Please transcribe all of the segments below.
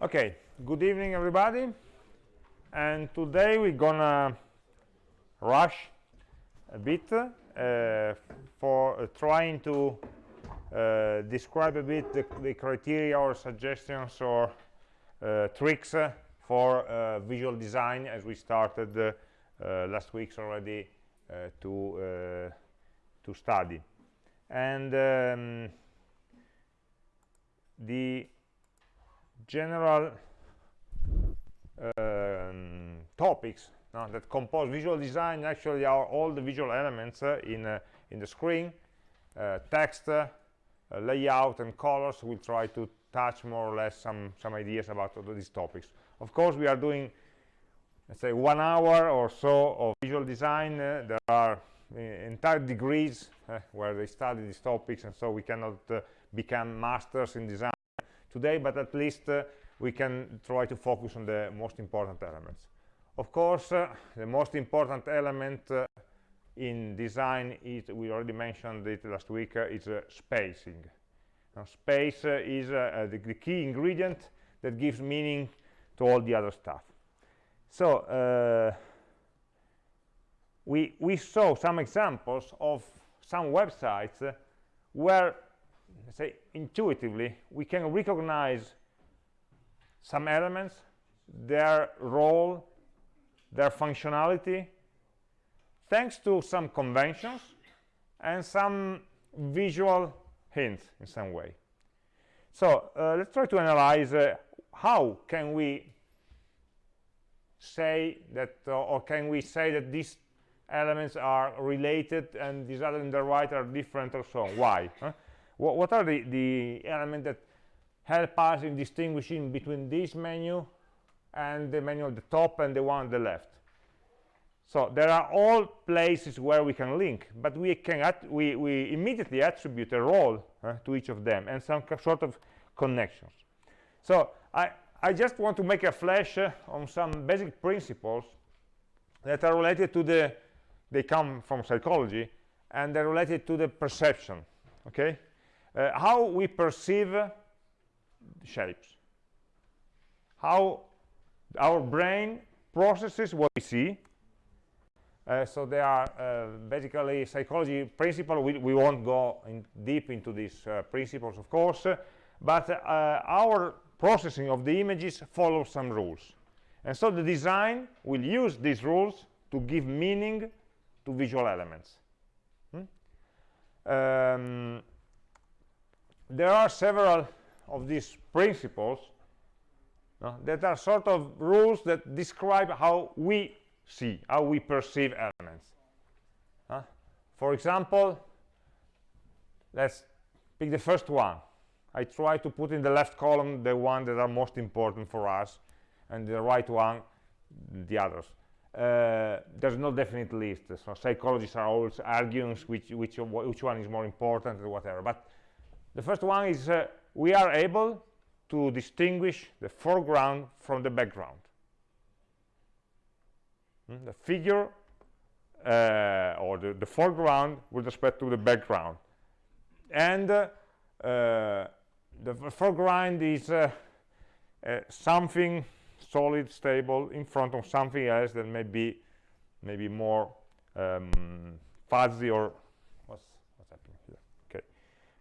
Okay, good evening everybody. And today we're gonna rush a bit uh, for uh, trying to uh, describe a bit the, the, criteria or suggestions or uh, tricks uh, for uh, visual design as we started last week already to to study. And um, the general um, topics uh, that compose visual design actually are all the visual elements uh, in uh, in the screen. Uh, text uh, layout and colors we'll try to touch more or less some some ideas about these topics. Of course we are doing let's say one hour or so of visual design uh, there are entire degrees where they study these topics and so we cannot become masters in design today, but at least uh, we can try to focus on the most important elements. Of course, uh, the most important element uh, in design is, we already mentioned it last week, uh, is uh, spacing. Now, space is the, the, key ingredient that gives meaning to all the other stuff. So, we, we saw some examples of some websites where say intuitively we can recognize some elements their role their functionality thanks to some conventions and some visual hints in some way so uh, let's try to analyze uh, how can we say that uh, or can we say that these elements are related and these other in the right are different or so why huh? What, what are the, the elements that help us in distinguishing between this menu and the menu at the top and the one on the left? So there are all places where we can link but we can we, we immediately attribute a role uh, to each of them and some sort of connections. So i i just want to make a flash uh, on some basic principles that are related to the they come from psychology and they're related to the perception okay uh, how we perceive shapes. How our brain processes what we see. Uh, so they are uh, basically psychology principle we, we won't go in deep into these uh, principles of course but uh, our processing of the images follows some rules. And so the design will use these rules to give meaning to visual elements. Hmm? um, there are several of these principles that are sort of rules that describe how we see, how we perceive elements. For example, let's pick the first one. I try to put in the left column the one that are most important for us, and the right one, the others. Uh, there's no definite list, so psychologists are always arguing which, which, which one is more important or whatever. But the first one is uh, we are able to distinguish the foreground from the background. Mm, the figure uh, or the, the, foreground with respect to the background. And uh, uh the foreground is uh, uh, something solid, stable, in front of something else that may be maybe more um, fuzzy or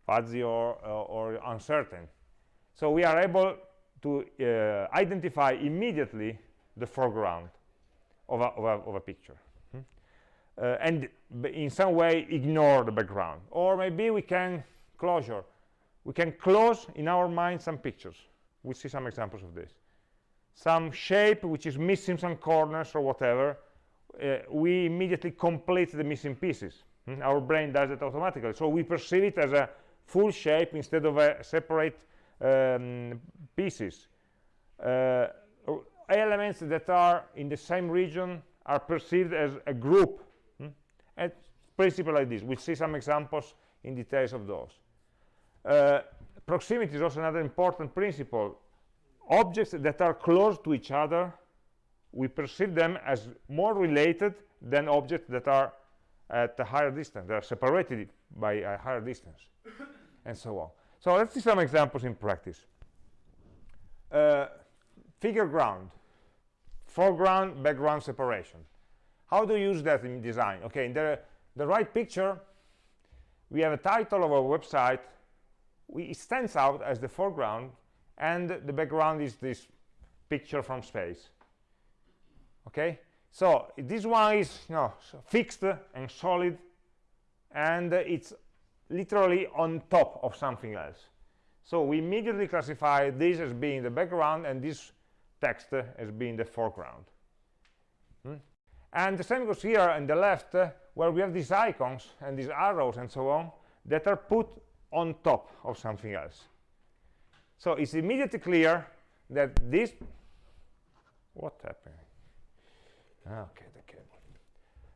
fuzzy or, uh, or uncertain. So we are able to uh, identify immediately the foreground of a, of a, of a picture. Hmm? Uh, and in some way ignore the background. Or maybe we can closure. We can close in our mind some pictures. We see some examples of this. Some shape which is missing some corners or whatever, uh, we immediately complete the missing pieces. Hmm? Our brain does it automatically. So we perceive it as a full shape instead of a separate um, pieces. Uh, elements that are in the same region are perceived as a group. Hmm? And principle like this. We'll see some examples in details of those. Uh, proximity is also another important principle. Objects that are close to each other, we perceive them as more related than objects that are at a higher distance. They are separated by a higher distance and so on. So let's see some examples in practice. Uh, figure ground. Foreground background separation. How do you use that in design? Okay in the the right picture we have a title of our website. We, it stands out as the foreground and the background is this picture from space. Okay? So this one is you know, fixed and solid and it's literally on top of something else. So we immediately classify this as being the background and this text as being the foreground. Hmm? and the same goes here on the left uh, where we have these icons and these arrows and so on that are put on top of something else. So it's immediately clear that this what happened? Ah, okay the cable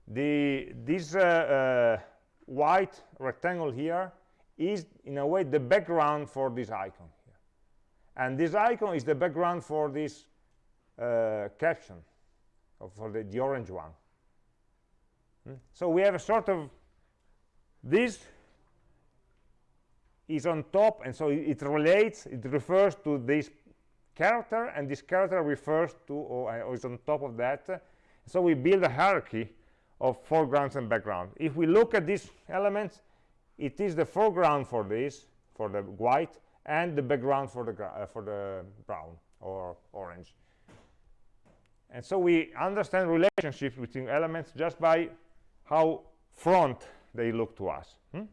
the this uh, uh, white rectangle here is in a way the background for this icon here. and this icon is the background for this uh, caption for the, the orange one hmm? so we have a sort of this is on top and so it relates it refers to this character and this character refers to or, or is on top of that so we build a hierarchy of foregrounds and background. If we look at these elements it is the foreground for this for the white and the background for the uh, for the brown or orange. And so we understand relationships between elements just by how front they look to us hmm?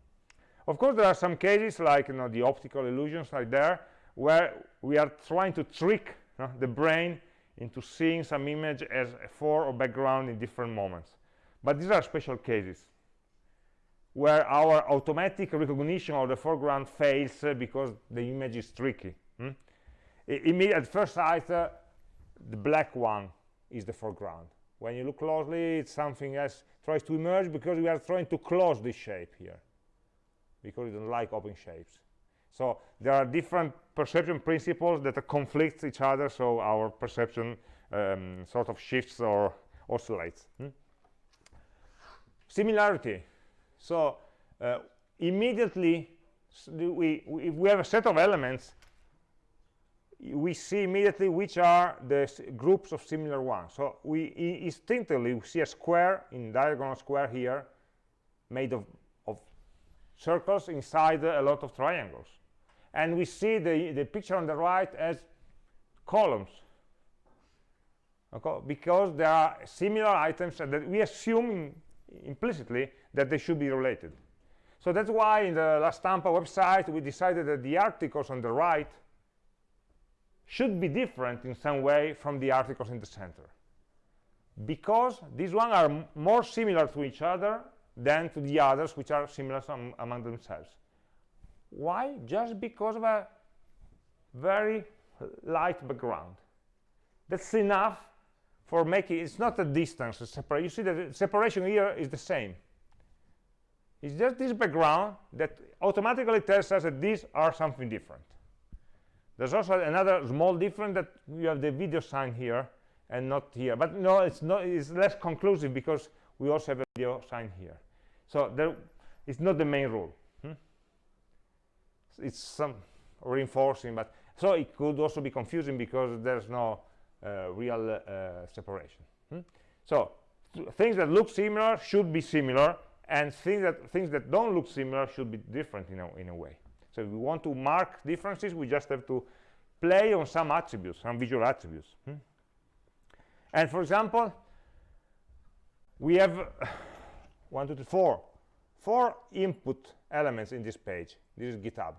of course there are some cases like you know the optical illusions like there where we are trying to trick the brain into seeing some image as a fore or background in different moments but these are special cases where our automatic recognition of the foreground fails uh, because the image is tricky. Hmm? at first sight, uh, the black one is the foreground. When you look closely, it's something else tries to emerge because we are trying to close this shape here because we don't like open shapes. So there are different perception principles that conflict each other, so our perception um, sort of shifts or oscillates. Hmm? Similarity. So uh, immediately, we, we, if we have a set of elements, we see immediately which are the groups of similar ones. So we instinctively see a square in diagonal square here made of, of circles inside a lot of triangles. And we see the, the picture on the right as columns okay? because there are similar items that we assume implicitly that they should be related. So that's why in the La Stampa website we decided that the articles on the right should be different in some way from the articles in the center. Because these ones are more similar to each other than to the others which are similar among themselves. Why? Just because of a very light background. That's enough for making it's not a distance a separation you see that the separation here is the same. It's just this background that automatically tells us that these are something different. There's also another small difference that you have the video sign here and not here. But no it's not it's less conclusive because we also have a video sign here. So there it's not the main rule. Hmm? it's some reinforcing but so it could also be confusing because there's no real uh, separation. Hmm? So things that look similar should be similar, and things that things that don't look similar should be different in a, in a way. So if we want to mark differences, we just have to play on some attributes, some visual attributes. Hmm? And for example, we have one, two, three, four, four input elements in this page. This is GitHub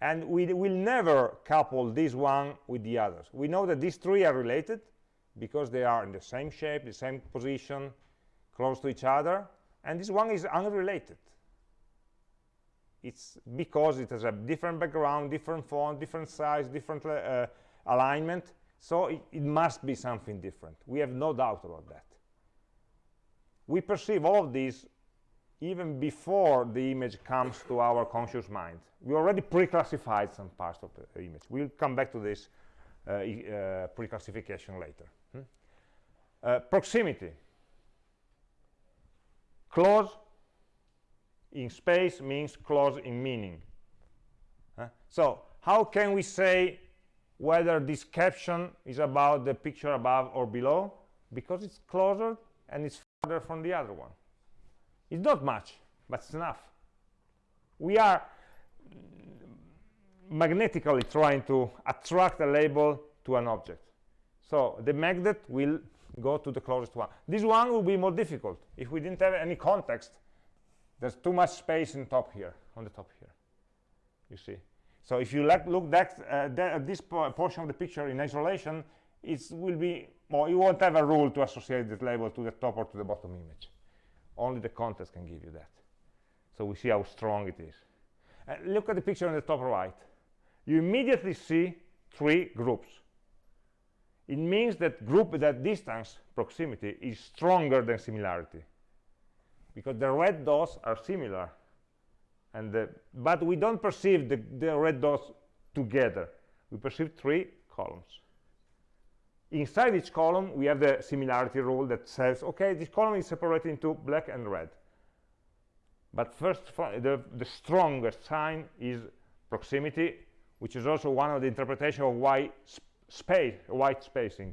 and we will never couple this one with the others. We know that these three are related because they are in the same shape the same position close to each other and this one is unrelated. It's because it has a different background different font different size different uh, alignment. So it, it must be something different. We have no doubt about that. We perceive all of these even before the image comes to our conscious mind. We already pre-classified some parts of the image. We'll come back to this uh, uh, pre-classification later. Hmm? Uh, proximity. Close in space means close in meaning. So how can we say whether this caption is about the picture above or below because it's closer and it's further from the other one it's not much but it's enough. We are magnetically trying to attract a label to an object. So the magnet will go to the closest one. This one will be more difficult. If we didn't have any context there's too much space in top here on the top here you see. So if you look uh, at this po portion of the picture in isolation it will be well you won't have a rule to associate this label to the top or to the bottom image only the context can give you that. So we see how strong it is. Uh, look at the picture on the top right. You immediately see three groups. It means that group that distance proximity is stronger than similarity. Because the red dots are similar and the, but we don't perceive the, the red dots together. We perceive three columns inside each column we have the similarity rule that says okay this column is separated into black and red. But first the, the strongest sign is proximity which is also one of the interpretation of why space white spacing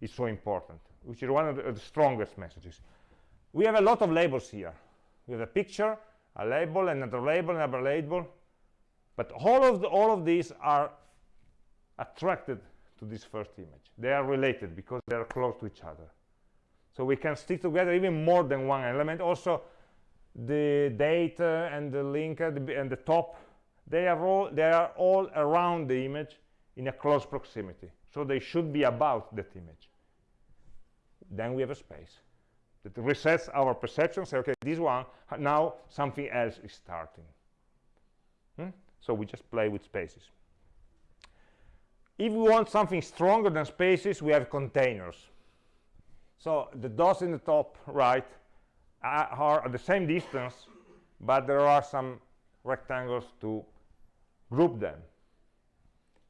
is so important which is one of the, of the strongest messages. We have a lot of labels here. We have a picture a label another label another label. But all of the, all of these are attracted to this first image. They are related because they are close to each other. So we can stick together even more than one element. Also the date uh, and the link uh, the, and the top they are all they are all around the image in a close proximity. So they should be about that image. Then we have a space that resets our perception say okay this one now something else is starting. Hmm? so we just play with spaces if we want something stronger than spaces we have containers. So the dots in the top right are at the same distance but there are some rectangles to group them.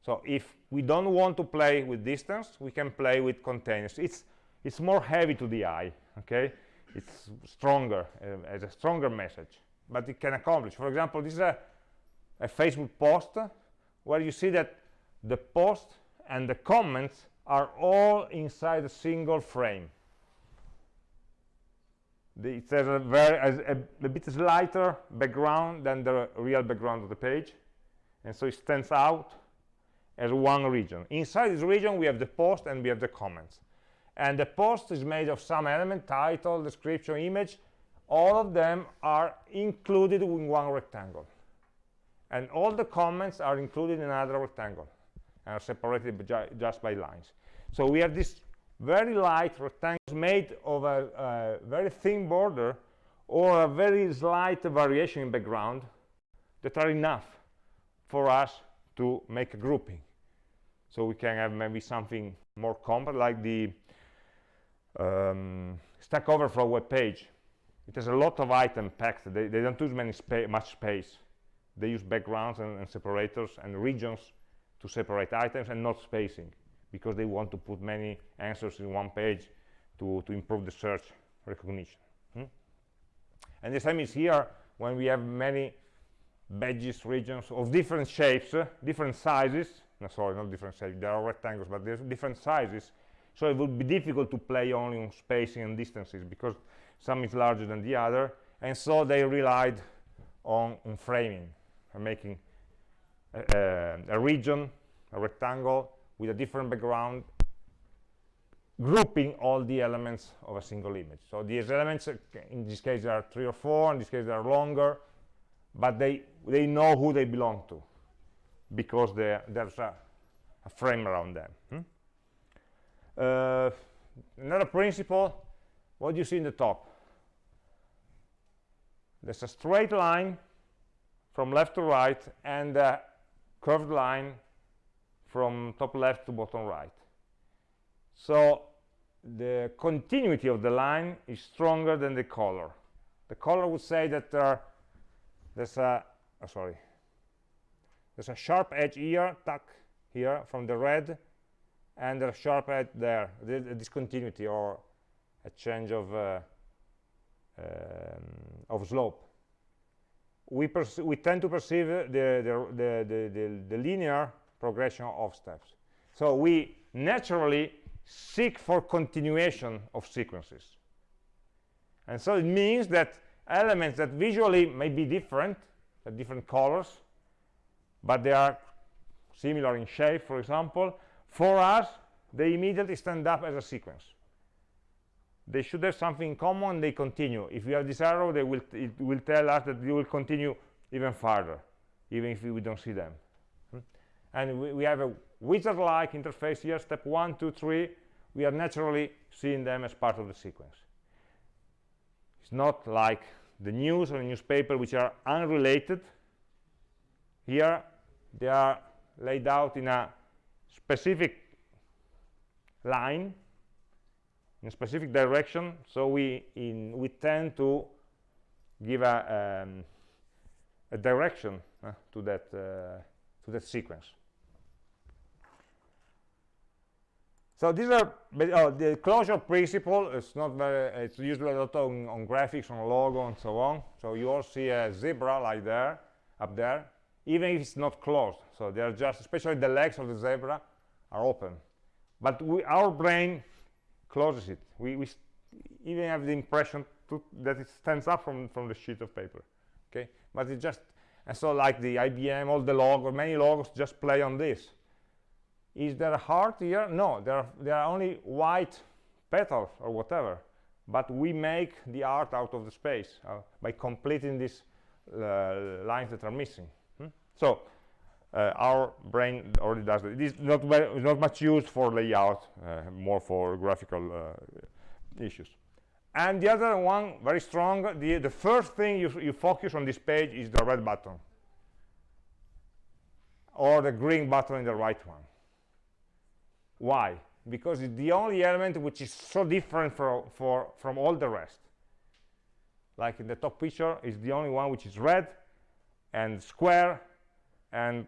So if we don't want to play with distance we can play with containers. It's it's more heavy to the eye okay? It's stronger uh, as a stronger message but it can accomplish. For example this is a, a facebook post where you see that the post and the comments are all inside a single frame. It has a very a, a, bit lighter background than the real background of the page and so it stands out as one region. Inside this region we have the post and we have the comments. And the post is made of some element title description image. All of them are included in one rectangle. And all the comments are included in another rectangle are separated ju just by lines so we have this very light rectangles made of a, a very thin border or a very slight variation in background that are enough for us to make a grouping so we can have maybe something more compact like the um, Stack Overflow web page. It has a lot of items packed. They, they don't use many spa much space. They use backgrounds and, and, separators and regions to separate items and not spacing because they want to put many answers in one page to, to improve the search recognition. Hmm? And the same is here when we have many badges, regions of different shapes, uh, different sizes. No, sorry, not different shapes. There are rectangles, but there's different sizes so it would be difficult to play only on spacing and distances because some is larger than the other and so they relied on, on framing and making a, a, region a rectangle with a different background grouping all the elements of a single image so these elements uh, in this case there are three or four in this case they are longer but they they know who they belong to because there's a, a, frame around them hmm? Uh, another principle, what do you see in the top? There's a straight line from left to right and a curved line from top left to bottom right. So the continuity of the line is stronger than the color. The color would say that there, there's a oh, sorry there's a sharp edge here, tuck here from the red and a sharp edge there, the, the discontinuity or a change of uh, um, of slope. We, we tend to perceive the, the, the, the, linear progression of steps. So we naturally seek for continuation of sequences. And so it means that elements that visually may be different, different colors, but they are similar in shape, for example, for us, they immediately stand up as a sequence. They should have something in common, they continue. If you have this arrow, they will it will tell us that you will continue even farther, even if we don't see them. And we, we have a wizard-like interface here, step one, two, three. We are naturally seeing them as part of the sequence. It's not like the news or the newspaper, which are unrelated. Here, they are laid out in a specific line in a specific direction so we in we tend to give a, um, a direction uh, to that uh, to that sequence. So these are oh, the closure principle is not very it's usually a lot on, on graphics on logo and so on. So you all see a zebra like there up there even if it's not closed. So they're just especially the legs of the zebra are open. But we, our brain closes it. We, we even have the impression to, that it stands up from from the sheet of paper okay? But it just and so like the IBM all the logos many logos just play on this. Is there a heart here? No there are there are only white petals or whatever but we make the art out of the space uh, by completing these uh, lines that are missing hmm? so uh, our brain already does it. It is not very, not much used for layout, uh, more for graphical uh, issues. And the other one, very strong, the, the first thing you, you focus on this page is the red button or the green button in the right one. Why? Because it's the only element which is so different for, for, from all the rest. Like in the top picture, is the only one which is red and square and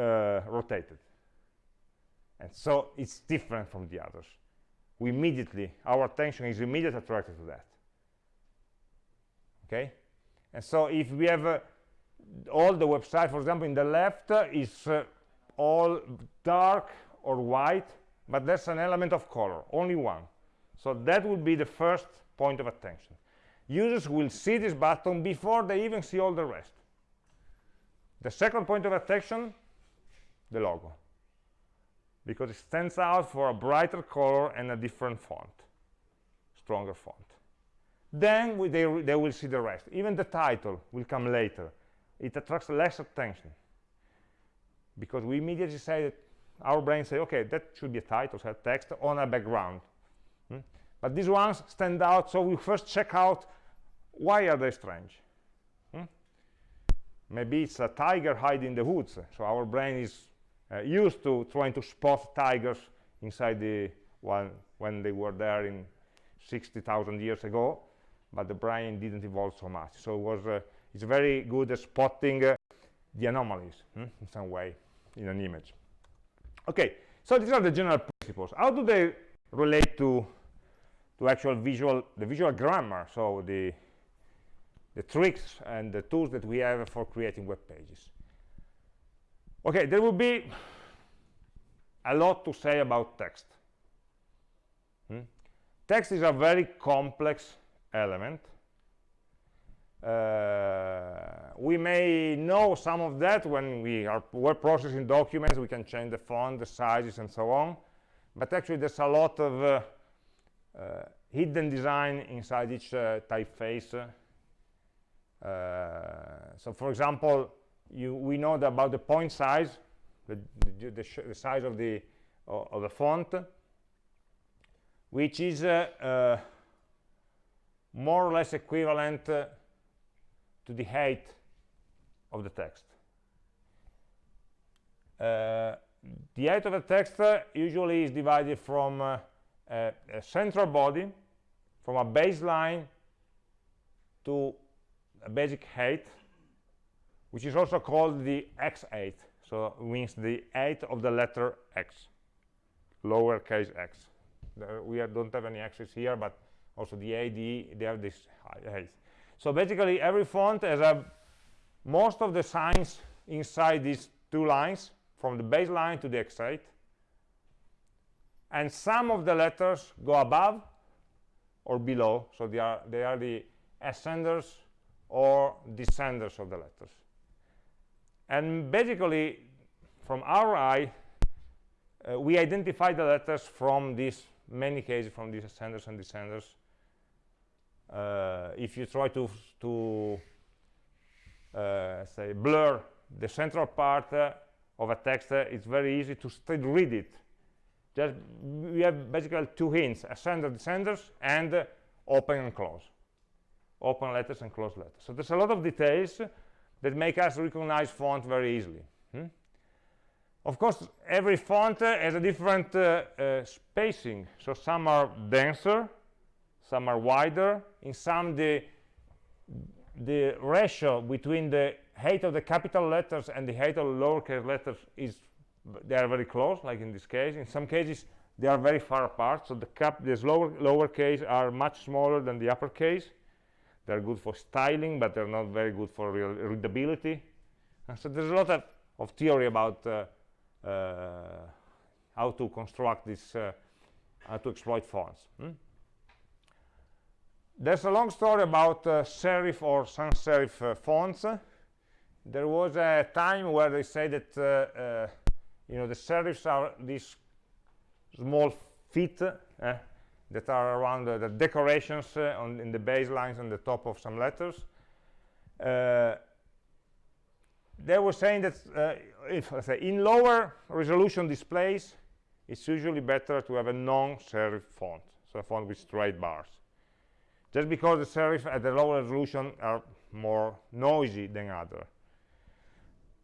rotated. And so it's different from the others. We immediately, our attention is immediately attracted to that. Okay? And so if we have uh, all the website, for example, in the left uh, is uh, all dark or white, but there's an element of color, only one. So that would be the first point of attention. Users will see this button before they even see all the rest. The second point of attention the logo. Because it stands out for a brighter color and a different font stronger font. Then we, they, they will see the rest. Even the title will come later. It attracts less attention. Because we immediately say that our brain say okay that should be a title so a text on a background. Hmm? but these ones stand out so we first check out why are they strange. Hmm? maybe it's a tiger hiding in the woods so our brain is uh, used to trying to spot tigers inside the one when they were there in 60,000 years ago, but the brain didn't evolve so much. So it was uh, it's very good at spotting uh, the anomalies hmm, in some way in an image. Okay, so these are the general principles. How do they relate to to actual visual the visual grammar? So the the tricks and the tools that we have for creating web pages okay there will be a lot to say about text. Hmm? text is a very complex element. Uh, we may know some of that when we are word processing documents we can change the font the sizes and so on. But actually there's a lot of uh, uh, hidden design inside each uh, typeface. Uh, so for example you, we know about the point size, the, the, the, size of the, uh, of the font, which is uh, uh, more or less equivalent uh, to the height of the text. Uh, the height of the text uh, usually is divided from a, a central body, from a baseline to a basic height, which is also called the x-height so it means the 8 of the letter x lowercase x. We don't have any x's here but also the ad they have this height so basically every font has a most of the signs inside these two lines from the baseline to the x-height and some of the letters go above or below so they are they are the ascenders or descenders of the letters and basically from our eye uh, we identify the letters from these many cases from these ascenders and descenders. Uh, if you try to to uh, say blur the central part uh, of a text uh, it's very easy to still read it. Just we have basically two hints ascender descenders and uh, open and close. Open letters and close letters. So there's a lot of details that make us recognize font very easily hmm? of course every font uh, has a different uh, uh, spacing. So some are denser some are wider. In some the the ratio between the height of the capital letters and the height of the lowercase letters is they are very close like in this case. In some cases they are very far apart. So the cap the lower lowercase are much smaller than the uppercase they're good for styling but they're not very good for readability and so there's a lot of, of theory about uh, uh, how to construct this uh, how to exploit fonts hmm? there's a long story about uh, serif or sans serif uh, fonts there was a time where they say that uh, you know the serifs are these small feet uh, that are around the decorations uh, on in the baselines on the top of some letters they were saying that if say in lower resolution displays it's usually better to have a non-serif font so a font with straight bars just because the serif at the lower resolution are more noisy than other.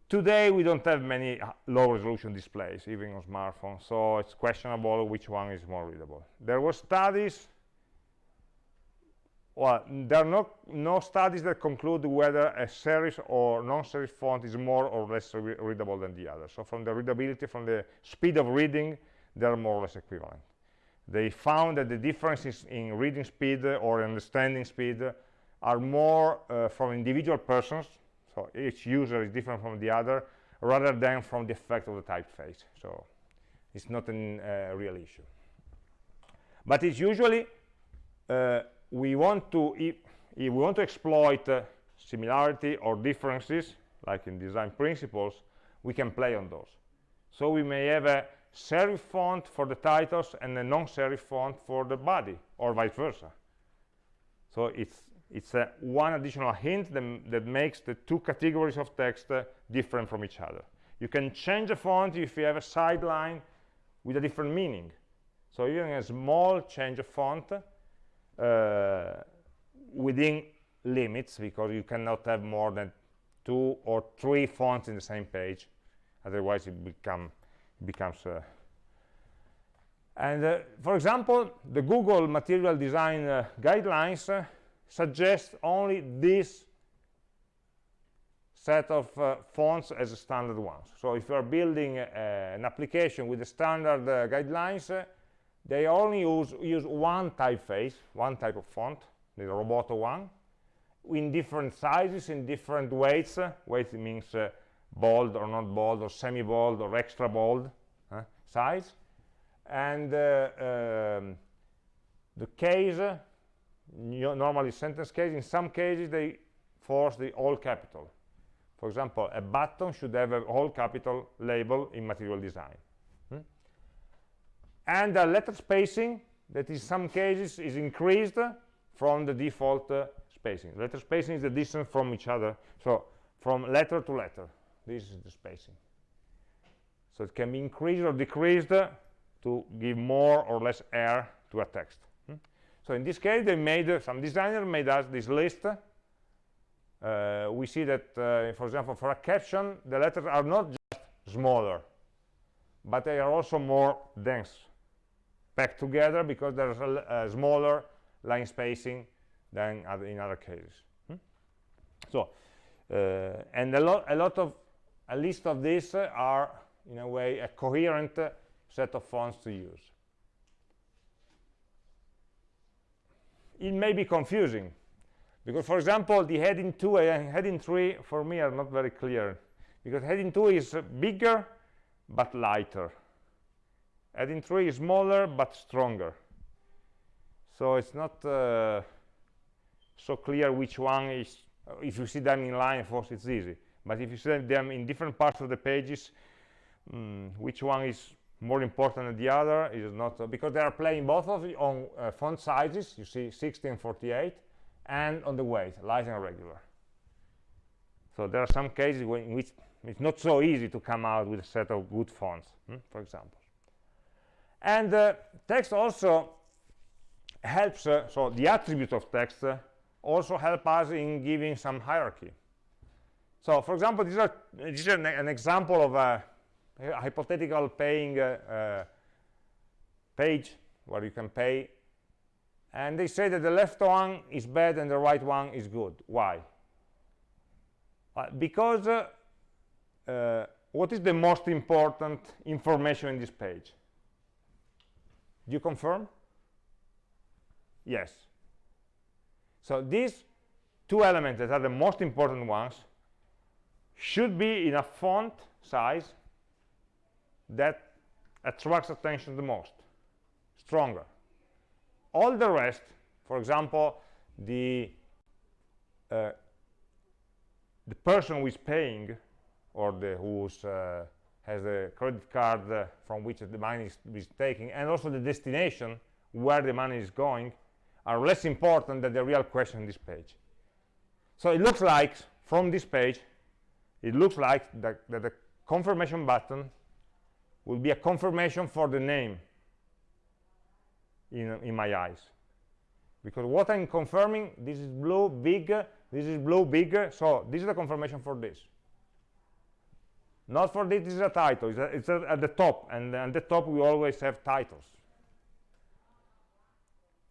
Today we don't have many low resolution displays, even on smartphones, so it's questionable which one is more readable. There were studies, well, there are no, no studies that conclude whether a serif or non-serif font is more or less re readable than the other. So from the readability, from the speed of reading, they are more or less equivalent they found that the differences in reading speed or understanding speed are more uh, from individual persons so each user is different from the other rather than from the effect of the typeface. So it's not a uh, real issue. But it's usually uh, we want to if, if, we want to exploit uh, similarity or differences like in design principles we can play on those. So we may have a serif font for the titles and a non-serif font for the body or vice versa. So it's it's a one additional hint that, that makes the two categories of text uh, different from each other. You can change the font if you have a sideline with a different meaning. So even a small change of font uh, within limits because you cannot have more than two or three fonts in the same page. Otherwise it become becomes uh, and uh, for example the google material design uh, guidelines uh, suggest only this set of uh, fonts as standard ones. So if you are building uh, an application with the standard guidelines they only use use one typeface one type of font the roboto one in different sizes in different weights. Weight means bold or not bold or semi-bold or extra bold uh, size. And uh, um, the case normally sentence case. In some cases they force the all capital. For example a button should have a all capital label in material design. Hmm? and the letter spacing that in some cases is increased from the default uh, spacing. Letter spacing is the distance from each other. So from letter to letter this is the spacing. So it can be increased or decreased to give more or less air to a text? So in this case they made uh, some designer made us this list. Uh, we see that uh, for example for a caption the letters are not just smaller but they are also more dense packed together because there's a, a smaller line spacing than other, in other cases. Hmm? so uh, and a lot a lot of a list of these are in a way a coherent set of fonts to use it may be confusing. Because for example the heading 2 and heading 3 for me are not very clear. Because heading 2 is bigger but lighter. Heading 3 is smaller but stronger. So it's not uh, so clear which one is if you see them in line of course it's easy. But if you see them in different parts of the pages um, which one is more important than the other is not uh, because they are playing both of on uh, font sizes you see 60 and 48 and on the weight light and regular. So there are some cases in which it's not so easy to come out with a set of good fonts hmm, for example. And uh, text also helps uh, so the attributes of text uh, also help us in giving some hierarchy. So for example this is, this is an, an example of a a hypothetical paying uh, uh, page where you can pay. And they say that the left one is bad and the right one is good. Why? Uh, because uh, what is the most important information in this page? Do you confirm? Yes. So these two elements that are the most important ones should be in a font size that attracts attention the most stronger. All the rest for example the uh, the person who is paying or the who's uh, has a credit card uh, from which the money is, is taking and also the destination where the money is going are less important than the real question in this page. So it looks like from this page it looks like that, that the confirmation button will be a confirmation for the name in, in my eyes. Because what I'm confirming this is blue big this is blue big so this is the confirmation for this. Not for this, this is a title. It's, a, it's a, at the top and at the top we always have titles.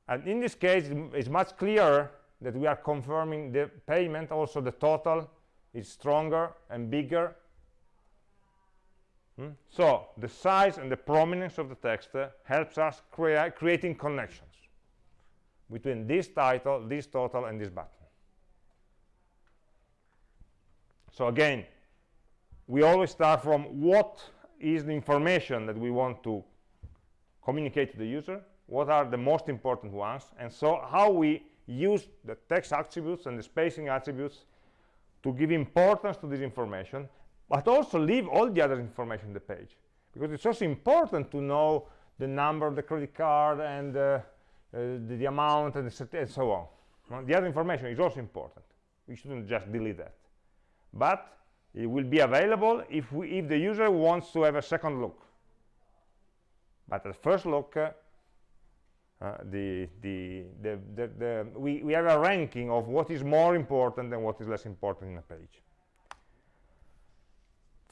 And in this case it's much clearer that we are confirming the payment. Also the total is stronger and bigger Hmm? So the size and the prominence of the text uh, helps us crea creating connections between this title, this total, and this button. So again, we always start from what is the information that we want to communicate to the user, what are the most important ones, and so how we use the text attributes and the spacing attributes to give importance to this information but also leave all the other information in the page because it's also important to know the number of the credit card and uh, uh, the, the, amount and, the, and so on. Well, the other information is also important. We shouldn't just delete that. But it will be available if we if the user wants to have a second look. But at first look uh, uh, the, the, the, the, we, we have a ranking of what is more important and what is less important in a page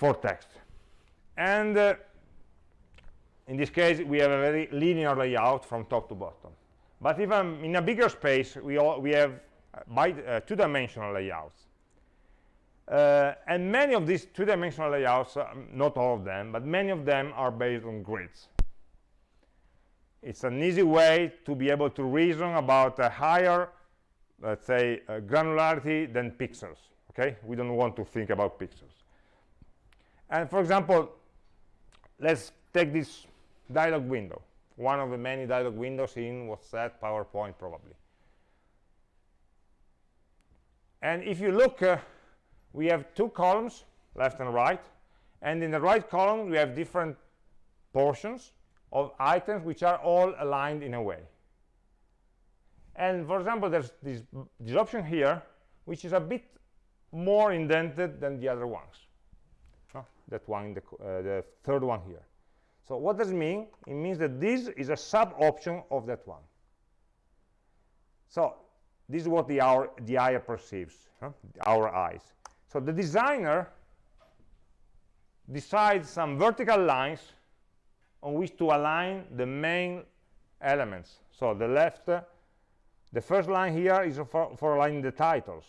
for text and uh, in this case we have a very linear layout from top to bottom. But even in a bigger space we all we have uh, by uh, two-dimensional layouts. Uh, and many of these two-dimensional layouts um, not all of them but many of them are based on grids. It's an easy way to be able to reason about a higher let's say uh, granularity than pixels okay? We don't want to think about pixels and for example, let's take this dialog window, one of the many dialog windows in what's that PowerPoint probably. And if you look, uh, we have two columns, left and right, and in the right column we have different portions of items which are all aligned in a way. And for example, there's this, this option here, which is a bit more indented than the other ones that one, the, uh, the third one here. So what does it mean? It means that this is a sub-option of that one. So this is what the, our, the eye perceives, huh? our eyes. So the designer decides some vertical lines on which to align the main elements. So the left, uh, the first line here is for, for aligning the titles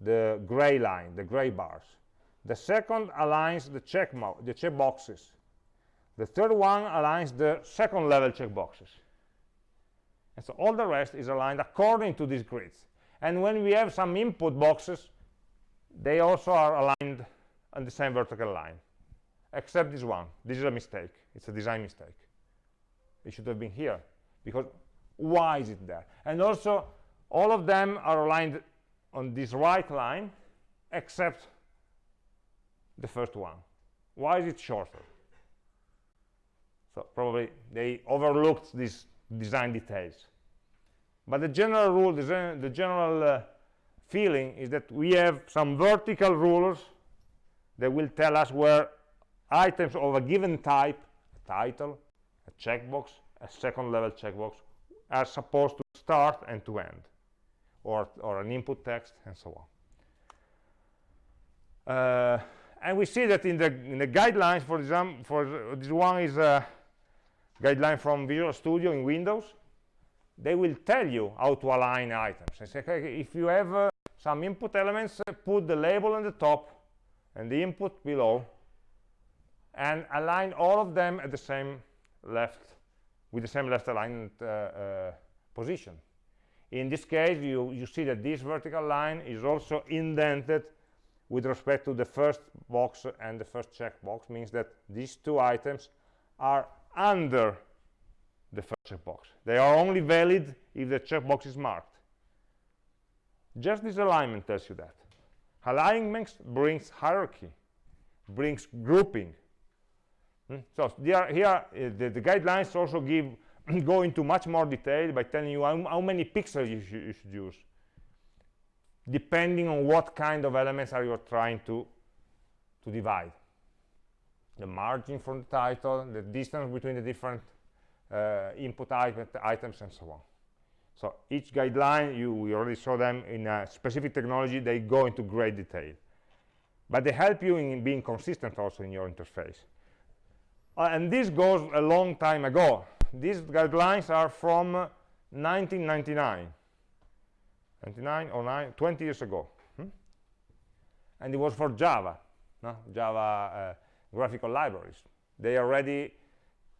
the gray line, the gray bars. The second aligns the check, the check boxes. The third one aligns the second level checkboxes. And so all the rest is aligned according to these grids. And when we have some input boxes, they also are aligned on the same vertical line. except this one. This is a mistake. It's a design mistake. It should have been here because why is it there? And also, all of them are aligned on this right line except the first one. Why is it shorter? So probably they overlooked these design details. But the general rule, the, general uh, feeling is that we have some vertical rulers that will tell us where items of a given type, a title, a checkbox, a second level checkbox, are supposed to start and to end, or, or an input text, and so on. Uh, and we see that in the, in the guidelines, for example, for this one is a guideline from Visual Studio in Windows, they will tell you how to align items. They say, okay, if you have uh, some input elements, uh, put the label on the top and the input below, and align all of them at the same left, with the same left aligned uh, uh, position. In this case, you, you see that this vertical line is also indented with respect to the first box and the first checkbox, means that these two items are under the first checkbox. They are only valid if the checkbox is marked. Just this alignment tells you that. Alignment brings hierarchy, brings grouping. Hmm? So here, uh, the, the, guidelines also give go into much more detail by telling you how, how many pixels you, sh you should use, depending on what kind of elements are you trying to to divide. The margin from the title, the distance between the different uh, input items, and so on. So each guideline, you we already saw them in a specific technology, they go into great detail. But they help you in being consistent also in your interface. Uh, and this goes a long time ago. These guidelines are from 1999. 99 or 9, 20 years ago. Hmm? And it was for Java, no? Java uh, graphical libraries. They already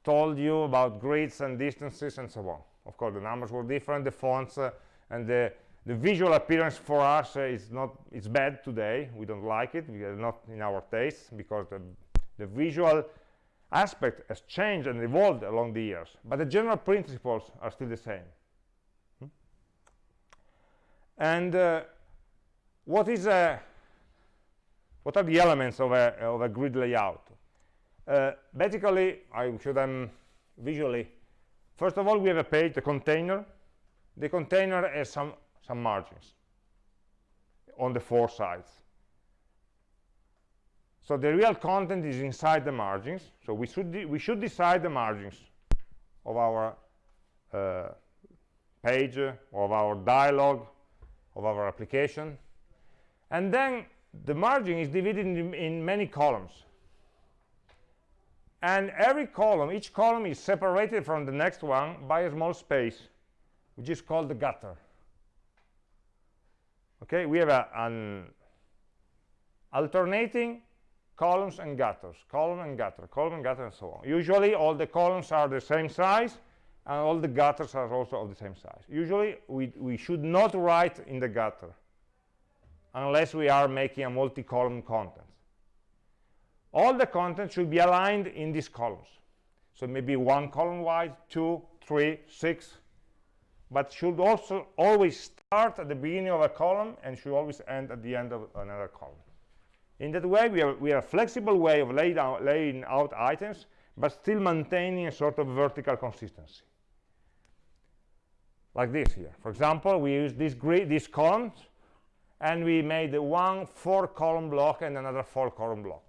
told you about grids and distances and so on of course the numbers were different the fonts uh, and the the visual appearance for us uh, is not it's bad today we don't like it we are not in our taste because the, the visual aspect has changed and evolved along the years but the general principles are still the same hmm? and uh, what is a what are the elements of a of a grid layout uh, basically I show them visually First of all, we have a page, the container. The container has some, some margins on the four sides. So the real content is inside the margins. So we should, we should decide the margins of our uh, page, of our dialog, of our application. And then the margin is divided in, in many columns and every column each column is separated from the next one by a small space which is called the gutter okay we have a, an alternating columns and gutters column and gutter column and gutter and so on. Usually all the columns are the same size and all the gutters are also of the same size. Usually we, we should not write in the gutter unless we are making a multi-column content. All the content should be aligned in these columns. So maybe one column wide two three six but should also always start at the beginning of a column and should always end at the end of another column in that way we have, we have a flexible way of laying out, laying out items but still maintaining a sort of vertical consistency. Like this here. For example we use this grid these columns and we made one four column block and another four column block.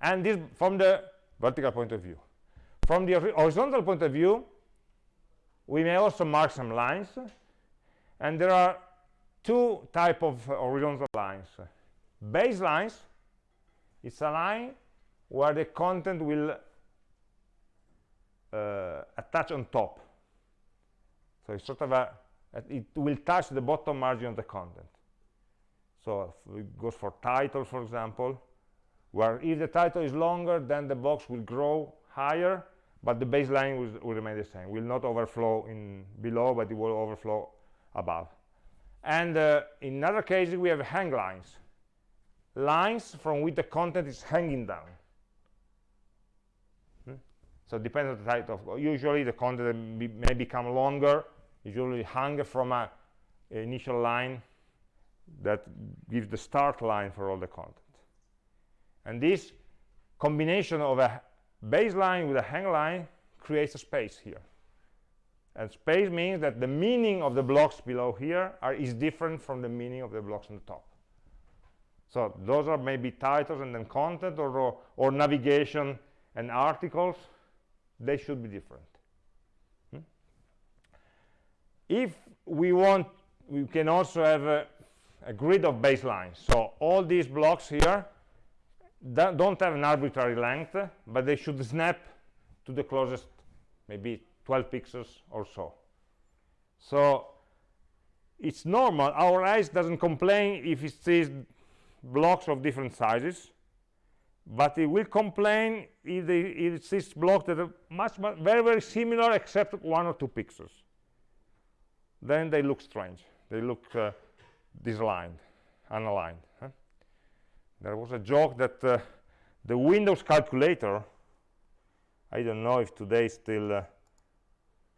And this from the vertical point of view. From the horizontal point of view we may also mark some lines and there are two type of horizontal lines baselines it's a line where the content will uh, attach on top. So it's sort of a it will touch the bottom margin of the content. So it goes for title for example where if the title is longer then the box will grow higher but the baseline will, will remain the same. Will not overflow in below but it will overflow above. And uh, in other cases we have hang lines lines from which the content is hanging down. Hmm? So it depends on the type of, usually the content may become longer, usually hang from a, a initial line that gives the start line for all the content. And this combination of a baseline with a hang line creates a space here. And space means that the meaning of the blocks below here are, is different from the meaning of the blocks on the top. So those are maybe titles and then content or, or, or navigation and articles. They should be different. Hmm? If we want, we can also have a, a grid of baselines. So all these blocks here don't have an arbitrary length, but they should snap to the closest, maybe 12 pixels or so. So it's normal. Our eyes doesn't complain if it sees blocks of different sizes, but it will complain if, they, if it blocks that are much, much, very, very similar except one or two pixels. Then they look strange. They look uh, disaligned, unaligned. Huh? There was a joke that uh, the Windows calculator, I don't know if today still uh,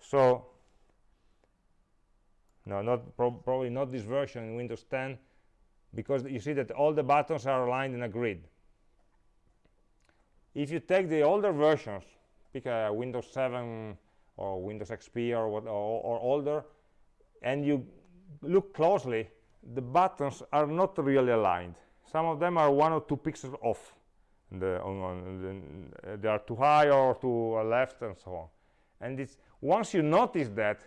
so no not pro probably not this version in windows 10 because you see that all the buttons are aligned in a grid. If you take the older versions pick a windows 7 or windows xp or what or, or older and you look closely the buttons are not really aligned. Some of them are one or two pixels off. The, on, on the, they are too high or too left and so on. And it's once you notice that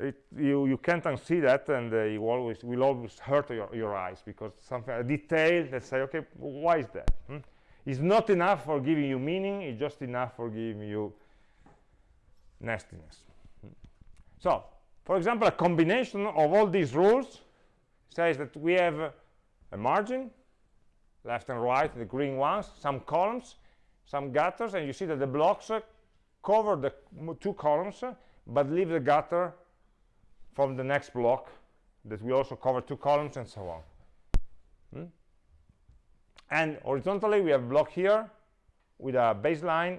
it, you you can't unsee that and uh, you always will always hurt your, your eyes because something a detail that say okay why is that hmm? it's not enough for giving you meaning it's just enough for giving you nastiness hmm? so for example a combination of all these rules says that we have a margin left and right the green ones some columns some gutters and you see that the blocks cover the two columns but leave the gutter from the next block that we also cover two columns and so on hmm? and horizontally we have block here with a baseline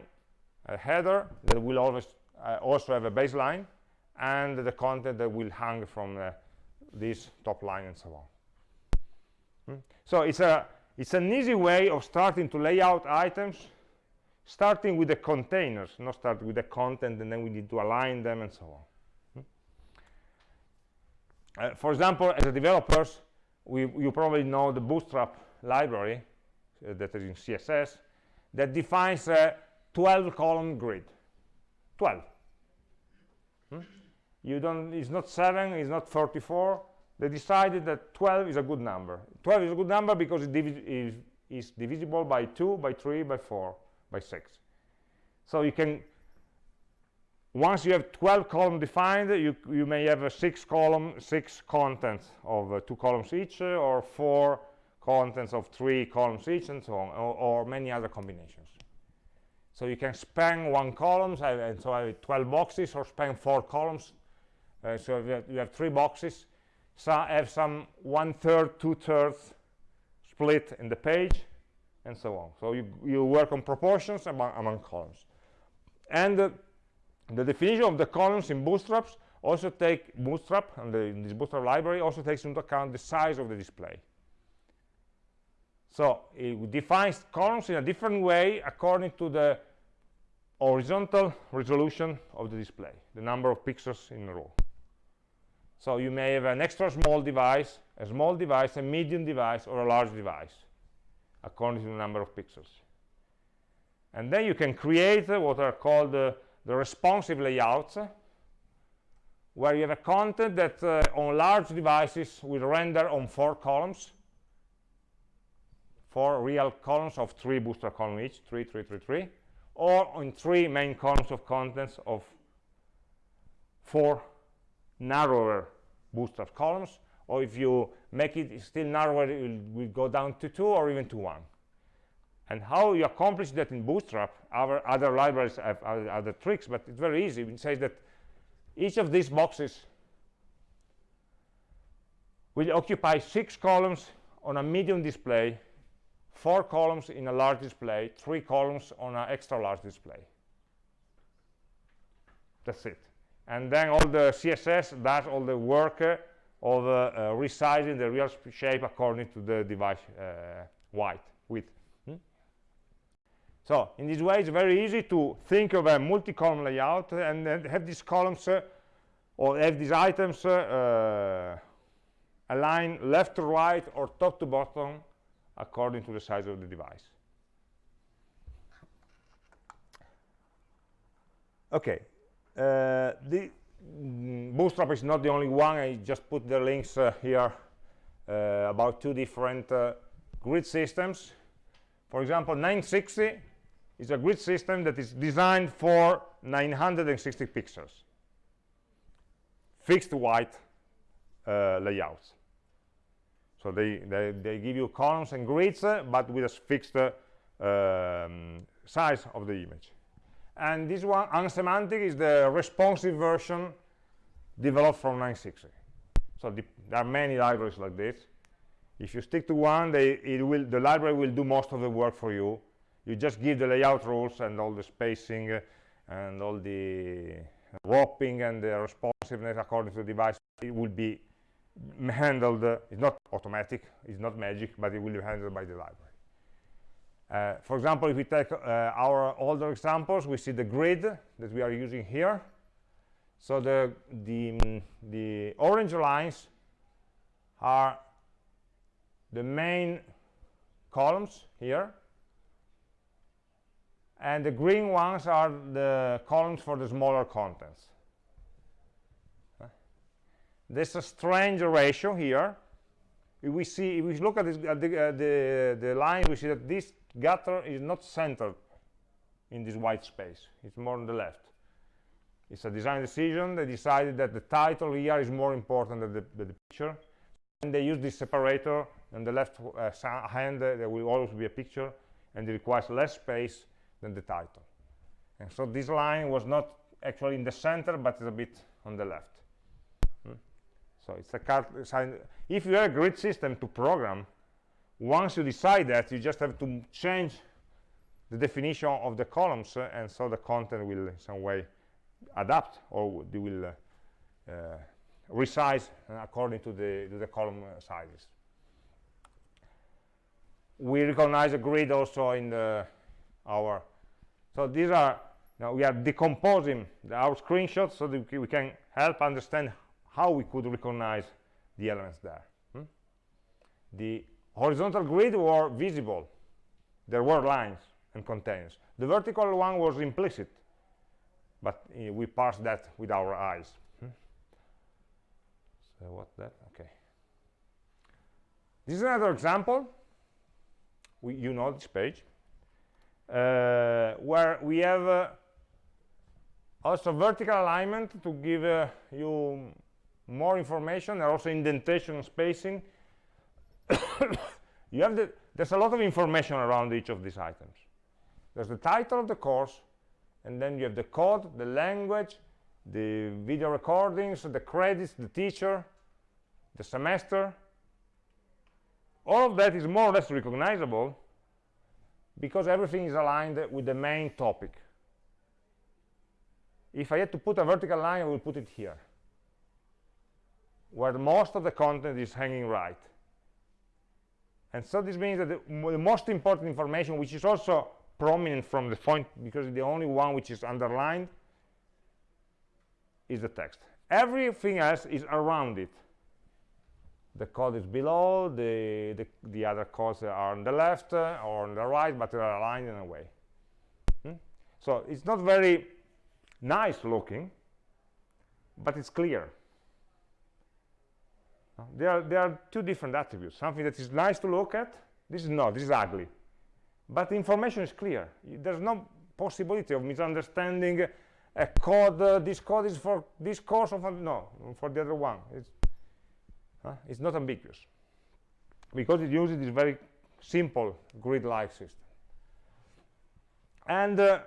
a header that will always uh, also have a baseline and the content that will hang from uh, this top line and so on hmm? so it's a it's an easy way of starting to lay out items starting with the containers, not start with the content, and then we need to align them and so on. Uh, for example, as a developers, we, you probably know the Bootstrap library uh, that is in CSS that defines a 12-column grid. 12. Hmm? You don't. It's not seven. It's not 34. They decided that 12 is a good number. 12 is a good number because it is, is divisible by 2, by 3, by 4 by 6 so you can once you have 12 columns defined you you may have a six column six contents of uh, two columns each uh, or four contents of three columns each and so on or, or many other combinations so you can span one column and so I have 12 boxes or span four columns uh, so you have, you have, three boxes so have some one third two thirds split in the page and so on. So you, you work on proportions among, among columns. And uh, the definition of the columns in Bootstraps also take Bootstrap, and the, this Bootstrap library also takes into account the size of the display. So it defines columns in a different way according to the horizontal resolution of the display, the number of pixels in a row. So you may have an extra small device, a small device, a medium device, or a large device according to the number of pixels. And then you can create uh, what are called uh, the responsive layouts, where you have a content that uh, on large devices will render on four columns, four real columns of three booster columns each, three, three, three, three, or on three main columns of contents of four narrower booster columns. Or if you make it still narrower it will, will go down to two or even to one and how you accomplish that in bootstrap our other libraries have other, tricks but it's very easy it says that each of these boxes will occupy six columns on a medium display four columns in a large display, three columns on an extra large display. That's it. And then all the CSS does all the work of uh, uh, resizing the real shape according to the device uh, width. So in this way, it's very easy to think of a multi-column layout and have these columns uh, or have these items uh, aligned left to right or top to bottom according to the size of the device. Okay, uh, the Bootstrap is not the only one. I just put the links uh, here uh, about two different uh, grid systems. For example, 960 is a grid system that is designed for 960 pixels, fixed white uh, layouts. So they, they, they, give you columns and grids, uh, but with a fixed uh, um, size of the image. And this one, Unsemantic, is the responsive version developed from 960. So the, there are many libraries like this. If you stick to one, they, it will, the library will do most of the work for you. You just give the layout rules and all the spacing uh, and all the wrapping and the responsiveness according to the device. It will be handled, uh, it's not automatic, it's not magic, but it will be handled by the library. Uh, for example, if we take uh, our older examples, we see the grid that we are using here. So the, the, the orange lines are the main columns here. And the green ones are the columns for the smaller contents. There's a strange ratio here. If we see if we look at, this, at the, uh, the, the line we see that this gutter is not centered in this white space. It's more on the left. It's a design decision. They decided that the title here is more important than the, than the picture. And they use this separator on the left uh, hand uh, there will always be a picture and it requires less space than the title. And so this line was not actually in the center but it's a bit on the left. So it's a card if you have a grid system to program once you decide that you just have to change the definition of the columns uh, and so the content will in some way adapt or they will uh, uh, resize according to the, to the column uh, sizes. We recognize a grid also in the, our so these are now we are decomposing the, our screenshots so that we can help understand how we could recognize the elements there. Hmm? The horizontal grid were visible. There were lines and containers. The vertical one was implicit, but uh, we parsed that with our eyes. Hmm? So what's that? Okay. This is another example. We, you know this page, where we have uh, also vertical alignment to give uh, you more information and also indentation and spacing. You have the there's a lot of information around each of these items. There's the title of the course and then you have the code the language the video recordings the credits the teacher the semester. All of that is more or less recognizable because everything is aligned with the main topic if I had to put a vertical line I will put it here where most of the content is hanging right. And so this means that the, the, most important information, which is also prominent from the point, because the only one which is underlined, is the text. Everything else is around it. The code is below, the, the, the other codes are on the left uh, or on the right, but they are aligned in a way. Hmm? So it's not very nice looking, but it's clear there are, there are two different attributes. Something that is nice to look at, this is not, this is ugly. But the information is clear. There's no possibility of misunderstanding a code, uh, this code is for this course, of no, for the other one. It's, uh, it's not ambiguous. Because it uses this very simple grid-like system. And uh,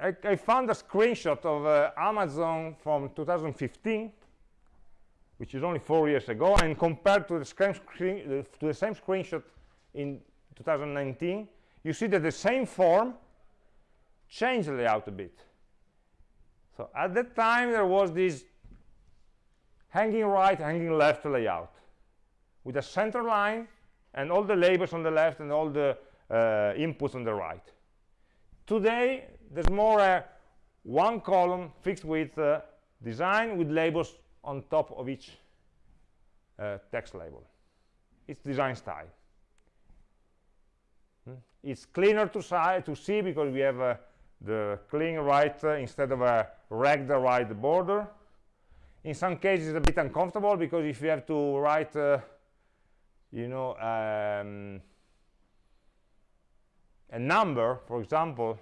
I, I, found a screenshot of uh, Amazon from 2015 which is only four years ago, and compared to the, screen, to the same screenshot in 2019, you see that the same form changed the layout a bit. So at that time, there was this hanging right, hanging left layout with a center line and all the labels on the left and all the uh, inputs on the right. Today, there's more a one column fixed with uh, design with labels on top of each uh, text label. It's design style. Hmm? It's cleaner to, to see because we have uh, the clean right uh, instead of a ragged right border. In some cases, it's a bit uncomfortable because if you have to write, uh, you know, um, a number, for example,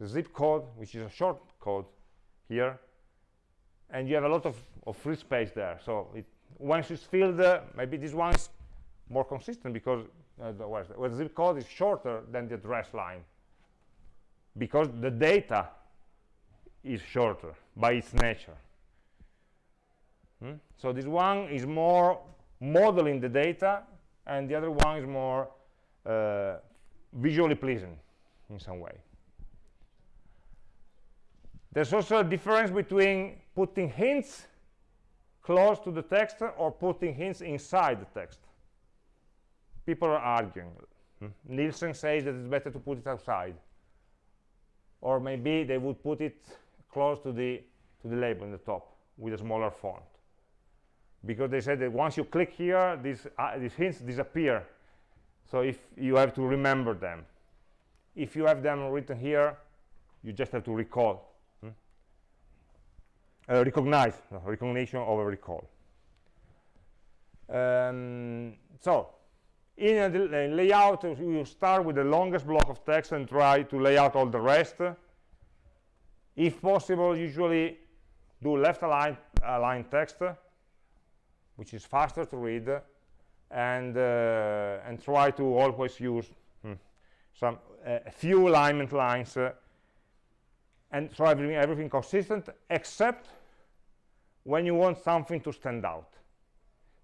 the zip code, which is a short code here, and you have a lot of, of free space there. So it, once it's filled, uh, maybe this one is more consistent because uh, the, the zip code is shorter than the address line because the data is shorter by its nature. Hmm? So this one is more modeling the data and the other one is more uh, visually pleasing in some way. There's also a difference between putting hints close to the text or putting hints inside the text. People are arguing. Hmm? Nielsen says that it's better to put it outside. Or maybe they would put it close to the, to the label in the top with a smaller font. Because they said that once you click here, these, uh, these hints disappear. So if you have to remember them. If you have them written here, you just have to recall. Uh, recognize no, recognition over recall. Um, so in a, a layout you start with the longest block of text and try to lay out all the rest. If possible usually do left align align text which is faster to read and uh, and try to always use hmm, some few alignment lines uh, and so everything, everything consistent except when you want something to stand out.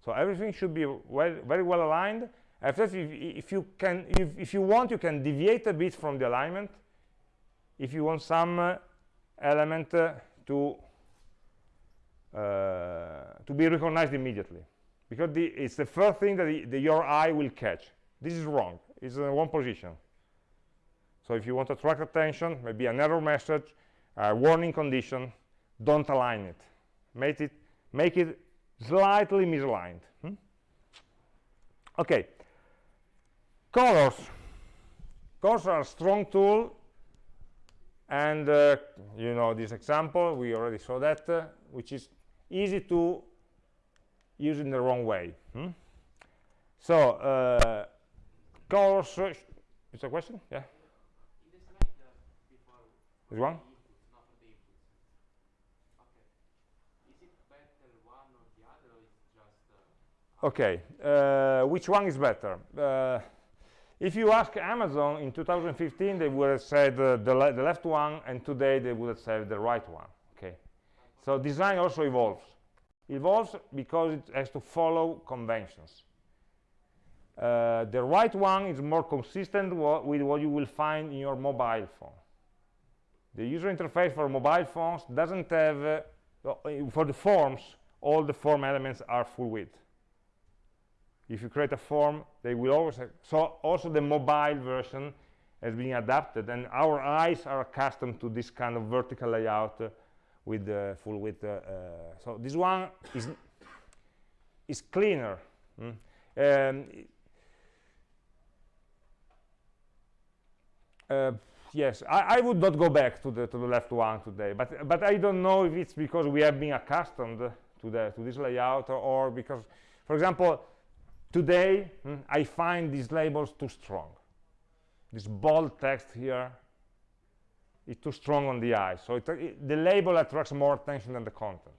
So everything should be well, very well aligned. After if, if you can if, if, you want you can deviate a bit from the alignment. If you want some uh, element uh, to to be recognized immediately. Because the, it's the first thing that the, the, your eye will catch. This is wrong. It's in one position. So if you want to attract attention maybe an error message a warning condition don't align it. Make it make it slightly misaligned. Hmm? okay. Colors. Colors are a strong tool and uh, you know this example we already saw that uh, which is easy to use in the wrong way. Hmm? so uh, colors uh, is a question? Yeah. This one? Okay uh, which one is better? Uh, if you ask Amazon in 2015 they would have said uh, the, le the, left one and today they would have said the right one so design also evolves. Evolves because it has to follow conventions. Uh, the right one is more consistent with what you will find in your mobile phone. The user interface for mobile phones doesn't have uh, for the forms all the form elements are full width. If you create a form they will always have, so also the mobile version has been adapted and our eyes are accustomed to this kind of vertical layout uh, with the full width uh, uh, so this one is is cleaner mm? um, uh, yes I, I, would not go back to the to the left one today but but I don't know if it's because we have been accustomed to the to this layout or, or because for example Today, hmm, I find these labels too strong. This bold text here is too strong on the eye. So it, it, the label attracts more attention than the content.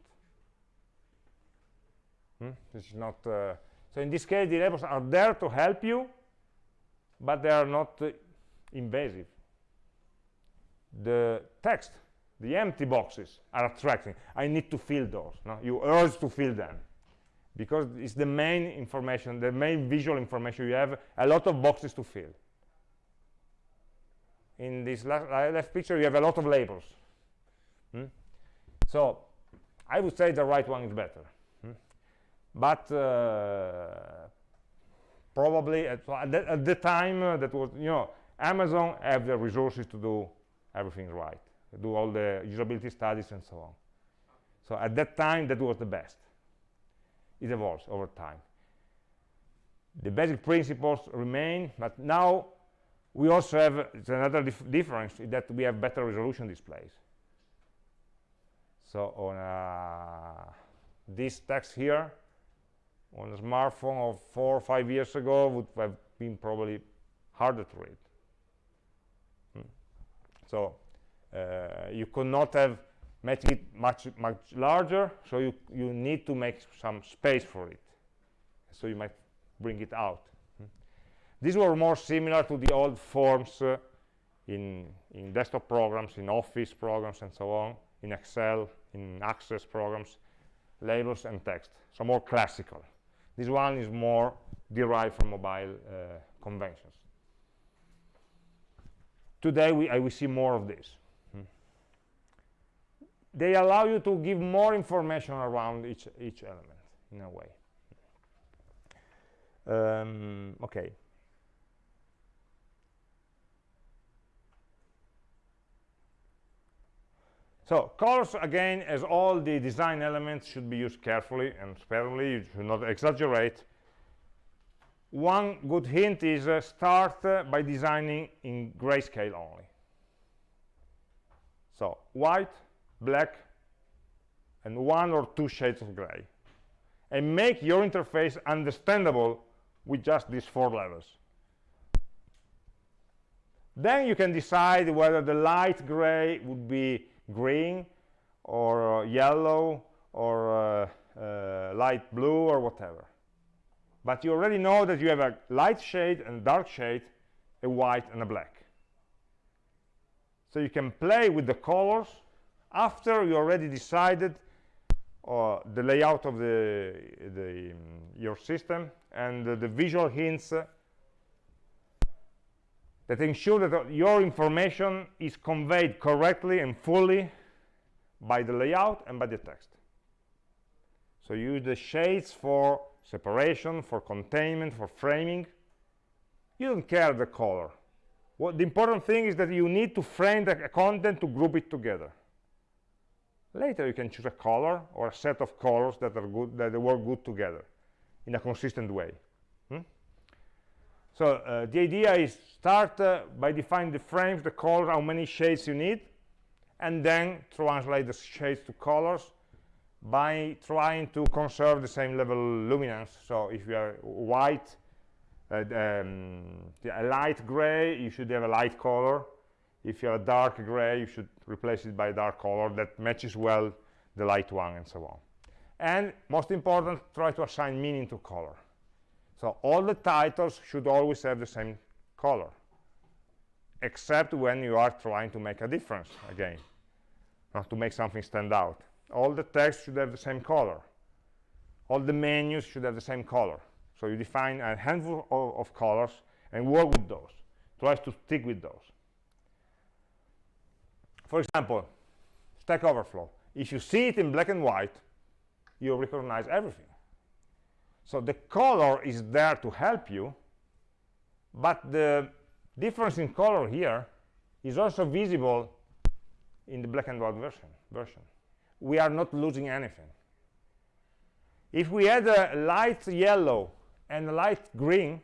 Hmm? This is not. Uh, so in this case, the labels are there to help you, but they are not uh, invasive. The text, the empty boxes, are attracting. I need to fill those. No? You urge to fill them because it's the main information, the main visual information you have, a lot of boxes to fill. In this left, picture, you have a lot of labels. Hmm? So I would say the right one is better. Hmm? But uh, probably at, at, the, time uh, that was, you know, Amazon have the resources to do everything right, do all the usability studies and so on. So at that time, that was the best. It evolves over time. The basic principles remain, but now we also have another dif difference that we have better resolution displays. So on uh, this text here, on a smartphone of four or five years ago would have been probably harder to read. Hmm. So uh, you could not have made it much much larger, so you you need to make some space for it. So you might bring it out. These were more similar to the old forms uh, in in desktop programs, in Office programs, and so on, in Excel, in Access programs, labels and text. So more classical. This one is more derived from mobile uh, conventions. Today, we, I see more of this. Hmm. They allow you to give more information around each, each element, in a way. Um, okay. So colors, again, as all the design elements should be used carefully and sparingly. You should not exaggerate. One good hint is uh, start uh, by designing in grayscale only. So white, black, and one or two shades of gray. And make your interface understandable with just these four levels. Then you can decide whether the light gray would be green or uh, yellow or uh, uh, light blue or whatever. But you already know that you have a light shade and dark shade, a white and a black. So you can play with the colors after you already decided uh, the layout of the, the um, your system and uh, the visual hints uh, that ensure that your information is conveyed correctly and fully by the layout and by the text. So use the shades for separation, for containment, for framing. You don't care the color. What the important thing is that you need to frame the content to group it together. Later you can choose a color or a set of colors that are good that work good together in a consistent way. So uh, the idea is start uh, by defining the frames, the colors, how many shades you need, and then translate the shades to colors by trying to conserve the same level luminance. So if you are white, uh, um, a light gray, you should have a light color. If you are a dark gray, you should replace it by a dark color that matches well the light one and so on. And most important, try to assign meaning to color. So all the titles should always have the same color, except when you are trying to make a difference again, not to make something stand out. All the text should have the same color. All the menus should have the same color. So you define a handful of, of colors and work with those. Try to stick with those. For example, Stack Overflow. If you see it in black and white, you recognize everything. So the color is there to help you, but the difference in color here is also visible in the black and white version. version. We are not losing anything. If we had a light yellow and a light green,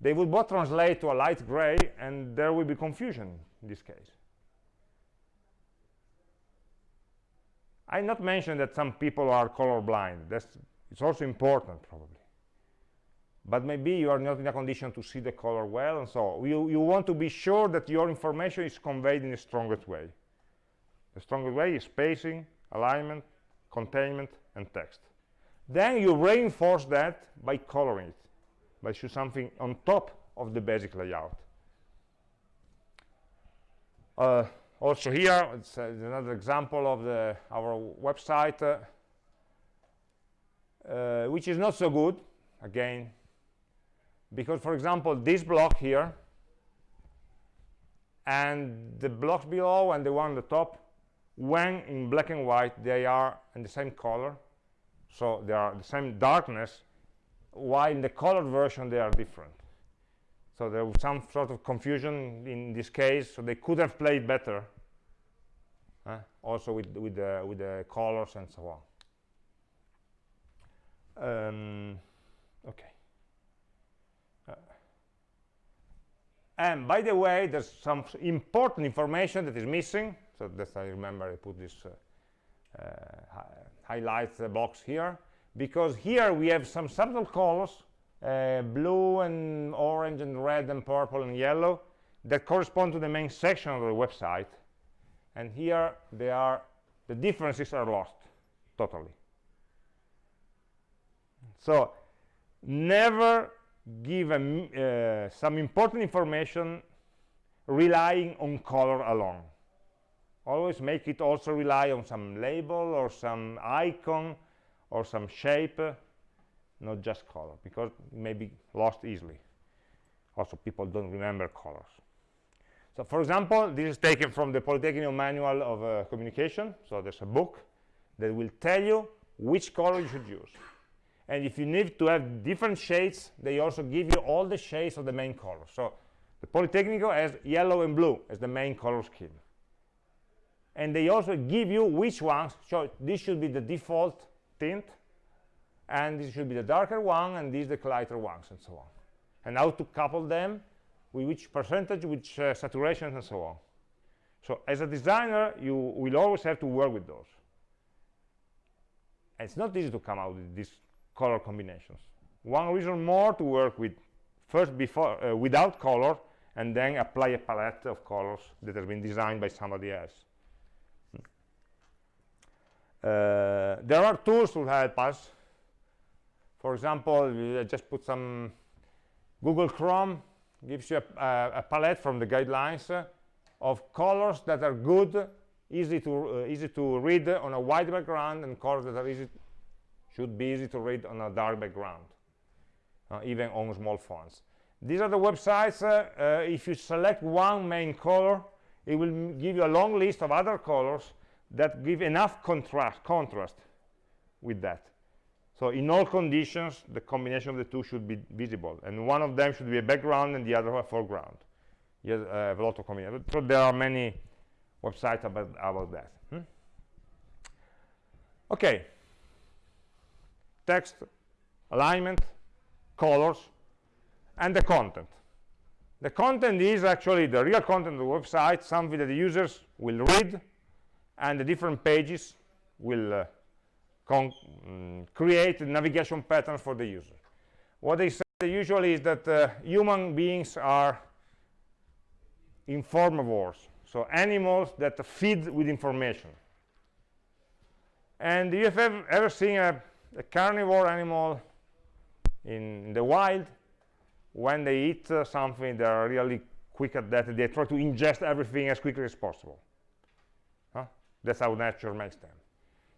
they would both translate to a light gray, and there will be confusion in this case. I not mention that some people are colorblind. That's it's also important, probably. But maybe you are not in a condition to see the color well, and so you, you want to be sure that your information is conveyed in the strongest way. The strongest way is spacing, alignment, containment, and text. Then you reinforce that by coloring it, by choosing something on top of the basic layout. Uh, also here, it's, uh, another example of the, our website. Uh, uh, which is not so good, again, because, for example, this block here and the blocks below and the one on the top, when in black and white, they are in the same color, so they are the same darkness, while in the colored version, they are different. So there was some sort of confusion in this case, so they could have played better, also with, with, the, with the colors and so on. Um, okay. Uh, and by the way, there's some important information that is missing. So that's I remember I put this uh, uh, hi highlight box here because here we have some subtle colors uh, blue and orange and red and purple and yellow that correspond to the main section of the website and here they are the differences are lost totally so never give a, uh, some important information relying on color alone. Always make it also rely on some label or some icon or some shape not just color because it may be lost easily. Also people don't remember colors. So for example this is taken from the Polytechnic manual of uh, communication. So there's a book that will tell you which color you should use and if you need to have different shades they also give you all the shades of the main color. So the Politecnico has yellow and blue as the main color scheme. And they also give you which ones so this should be the default tint and this should be the darker one and these the lighter ones and so on. And how to couple them with which percentage which uh, saturation and so on. So as a designer you will always have to work with those. And it's not easy to come out with these color combinations. One reason more to work with first before uh, without color and then apply a palette of colors that has been designed by somebody else. Uh, there are tools to help us. For example, I just put some Google Chrome gives you a, a, a palette from the guidelines uh, of colors that are good, easy to uh, easy to read on a white background, and colors that are easy should be easy to read on a dark background, uh, even on small fonts. These are the websites. Uh, uh, if you select one main color, it will give you a long list of other colors that give enough contrast contrast with that. So in all conditions, the combination of the two should be visible. And one of them should be a background and the other a foreground. You uh, have a lot of combinations. So there are many websites about, about that. Hmm? Okay. Text, alignment, colors, and the content. The content is actually the real content of the website, something that the users will read, and the different pages will uh, um, create navigation patterns for the user. What they say usually is that uh, human beings are informavores so animals that feed with information. And if you have ever, ever seen a, a, carnivore animal in, the wild? When they eat uh, something, they are really quick at that. They try to ingest everything as quickly as possible. Huh? That's how nature makes them.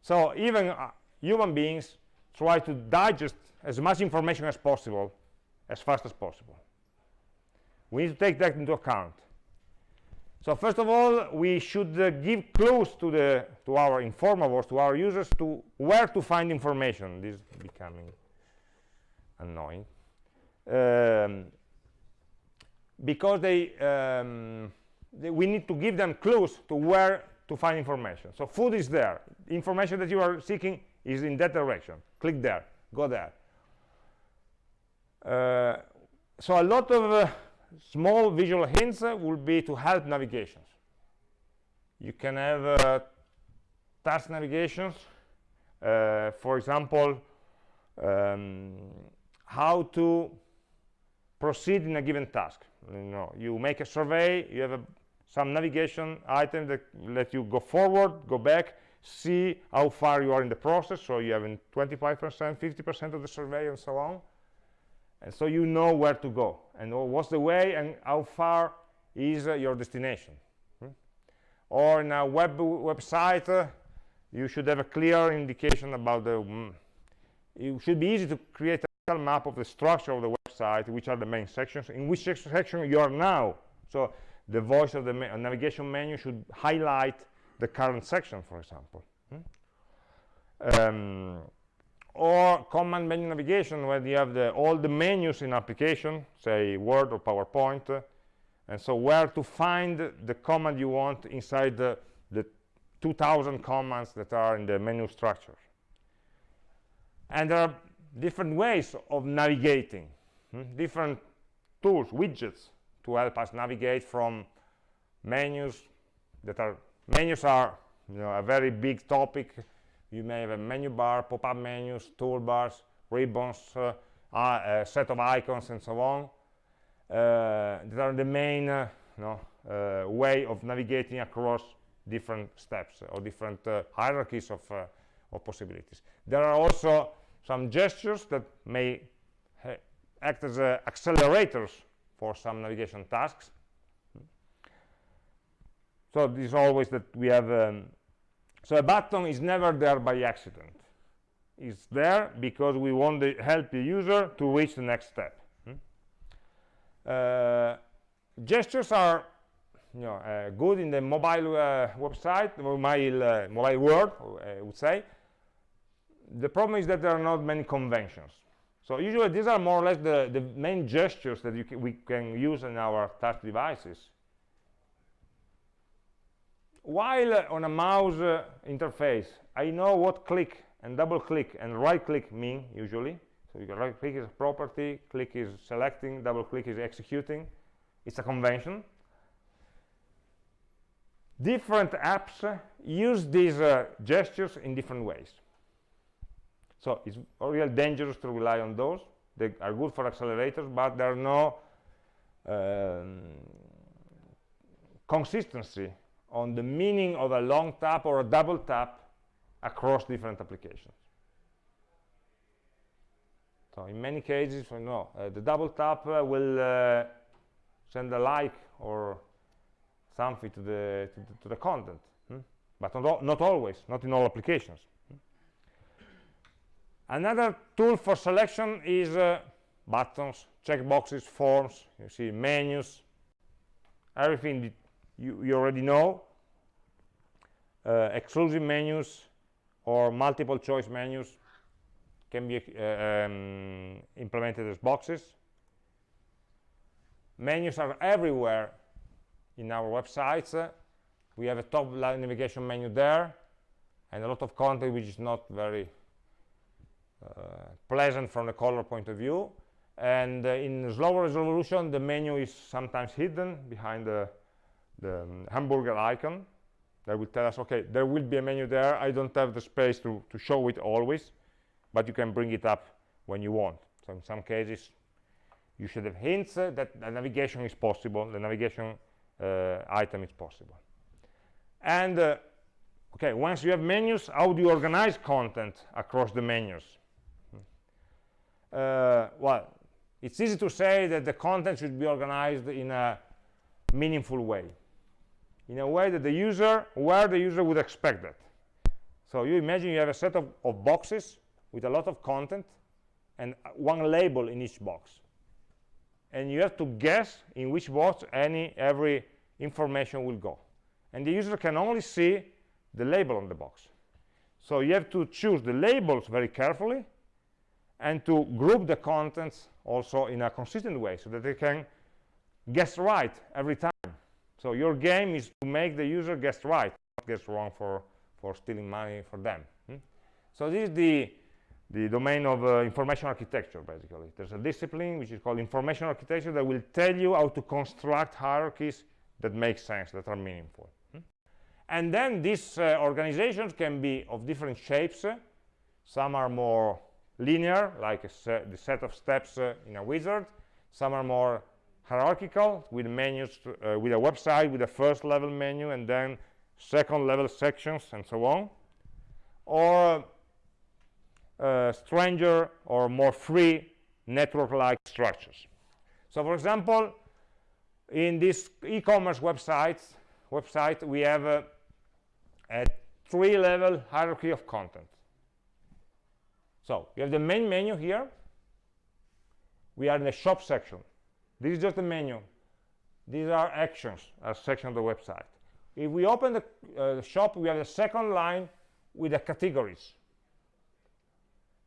So even uh, human beings try to digest as much information as possible as fast as possible we need to take that into account so first of all we should uh, give clues to the to our informavores to our users to where to find information. This is becoming annoying. Um, because they, um, they, we need to give them clues to where to find information. So food is there. Information that you are seeking is in that direction. Click there. Go there. Uh, so a lot of uh, small visual hints uh, will be to help navigations. You can have uh, task navigations uh, for example um, how to proceed in a given task. You know you make a survey you have a, some navigation item that let you go forward go back see how far you are in the process. So you have 25 percent 50 percent of the survey and so on and so you know where to go and what's the way and how far is uh, your destination hmm? or in a web website uh, you should have a clear indication about the mm, it should be easy to create a map of the structure of the website, which are the main sections, in which section you are now. So the voice of the navigation menu should highlight the current section, for example. Hmm? Um, or command menu navigation, where you have the, all the menus in application, say Word or PowerPoint, and so where to find the command you want inside the, the 2000 commands that are in the menu structure. And there are different ways of navigating, hmm? different tools, widgets, to help us navigate from menus that are menus are you know a very big topic you may have a menu bar pop-up menus toolbars ribbons uh, a set of icons and so on uh, that are the main uh, you know, uh, way of navigating across different steps or different uh, hierarchies of, uh, of possibilities there are also some gestures that may act as accelerators for some navigation tasks. So this is always that we have, um, so a button is never there by accident. It's there because we want to help the user to reach the next step. Hmm? Uh, gestures are you know, uh, good in the mobile uh, website, mobile, uh, mobile world, I would say. The problem is that there are not many conventions. So usually these are more or less the, the main gestures that we can use in our touch devices. While uh, on a mouse uh, interface, I know what click and double click and right click mean usually. So you right click is property, click is selecting, double click is executing. It's a convention. Different apps use these uh, gestures in different ways. So it's real dangerous to rely on those. They are good for accelerators, but there are no um, consistency on the meaning of a long tap or a double tap across different applications. So in many cases, you know, uh, the double tap uh, will uh, send a like or something to the to the, to the content, hmm? but not, not always, not in all applications. Another tool for selection is uh, buttons, checkboxes, forms, you see menus, everything you, you already know, uh, exclusive menus or multiple choice menus can be uh, um, implemented as boxes. Menus are everywhere in our websites. we have a top navigation menu there and a lot of content which is not very uh, pleasant from the color point of view and uh, in slower resolution the menu is sometimes hidden behind the, the um, hamburger icon that will tell us okay there will be a menu there. I don't have the space to, to show it always but you can bring it up when you want. So in some cases you should have hints uh, that the navigation is possible the navigation uh, item is possible. And uh, okay once you have menus how do you organize content across the menus? Uh, well, it's easy to say that the content should be organized in a meaningful way, in a way that the user, where the user would expect that. So you imagine you have a set of, of boxes with a lot of content and uh, one label in each box. And you have to guess in which box any every information will go. And the user can only see the label on the box. So you have to choose the labels very carefully and to group the contents also in a consistent way so that they can guess right every time. So your game is to make the user guess right, not guess wrong for, for stealing money for them. Hmm? So this is the, the domain of uh, information architecture, basically. There's a discipline which is called information architecture that will tell you how to construct hierarchies that make sense, that are meaningful. Hmm? And then these uh, organizations can be of different shapes. Some are more linear, like the set of steps uh, in a wizard. Some are more hierarchical, with menus, uh, with a website, with a first level menu, and then second level sections, and so on. Or uh, stranger or more free network-like structures. So, for example, in this e-commerce website, website, we have a, a three-level hierarchy of content So we have the main menu here. We are in the shop section. This is just the menu. These are actions, a section of the website. If we open the, uh, shop, we have the second line with the categories.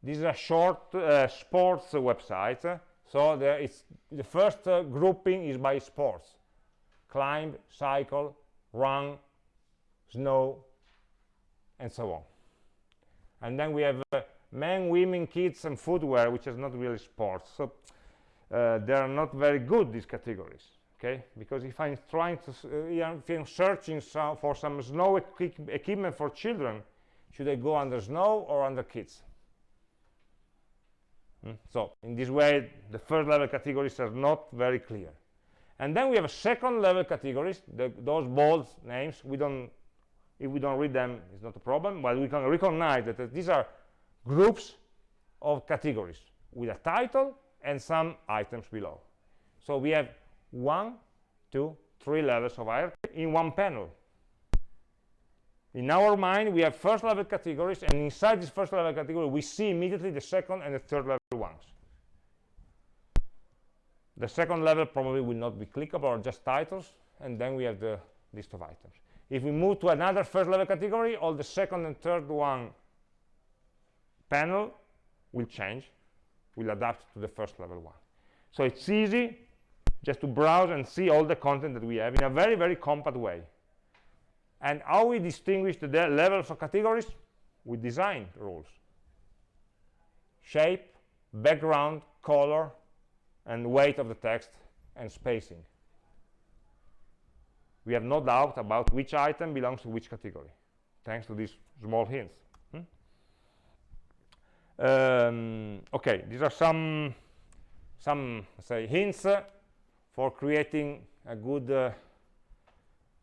This is a short uh, sports website. So there is the first uh, grouping is by sports. Climb, cycle, run, snow, and so on. And then we have uh, men, women, kids, and footwear, which is not really sports. So uh, they are not very good, these categories. Okay, because if I'm trying to, uh, if I'm searching some, for some snow equi equipment for children, should I go under snow or under kids? Hmm? So in this way, the first level categories are not very clear. And then we have a second level categories, the, those bold names. We don't, if we don't read them, it's not a problem, but we can recognize that, that these are groups of categories with a title and some items below. So we have one, two, three levels of hierarchy in one panel. In our mind, we have first level categories, and inside this first level category, we see immediately the second and the third level ones. The second level probably will not be clickable or just titles, and then we have the list of items. If we move to another first level category, all the second and third one panel will change, will adapt to the first level one. So it's easy just to browse and see all the content that we have in a very, very compact way. And how we distinguish the levels of categories? With design rules. Shape, background, color, and weight of the text, and spacing. We have no doubt about which item belongs to which category, thanks to these small hints. Um, okay, these are some, some say, hints for creating a good uh,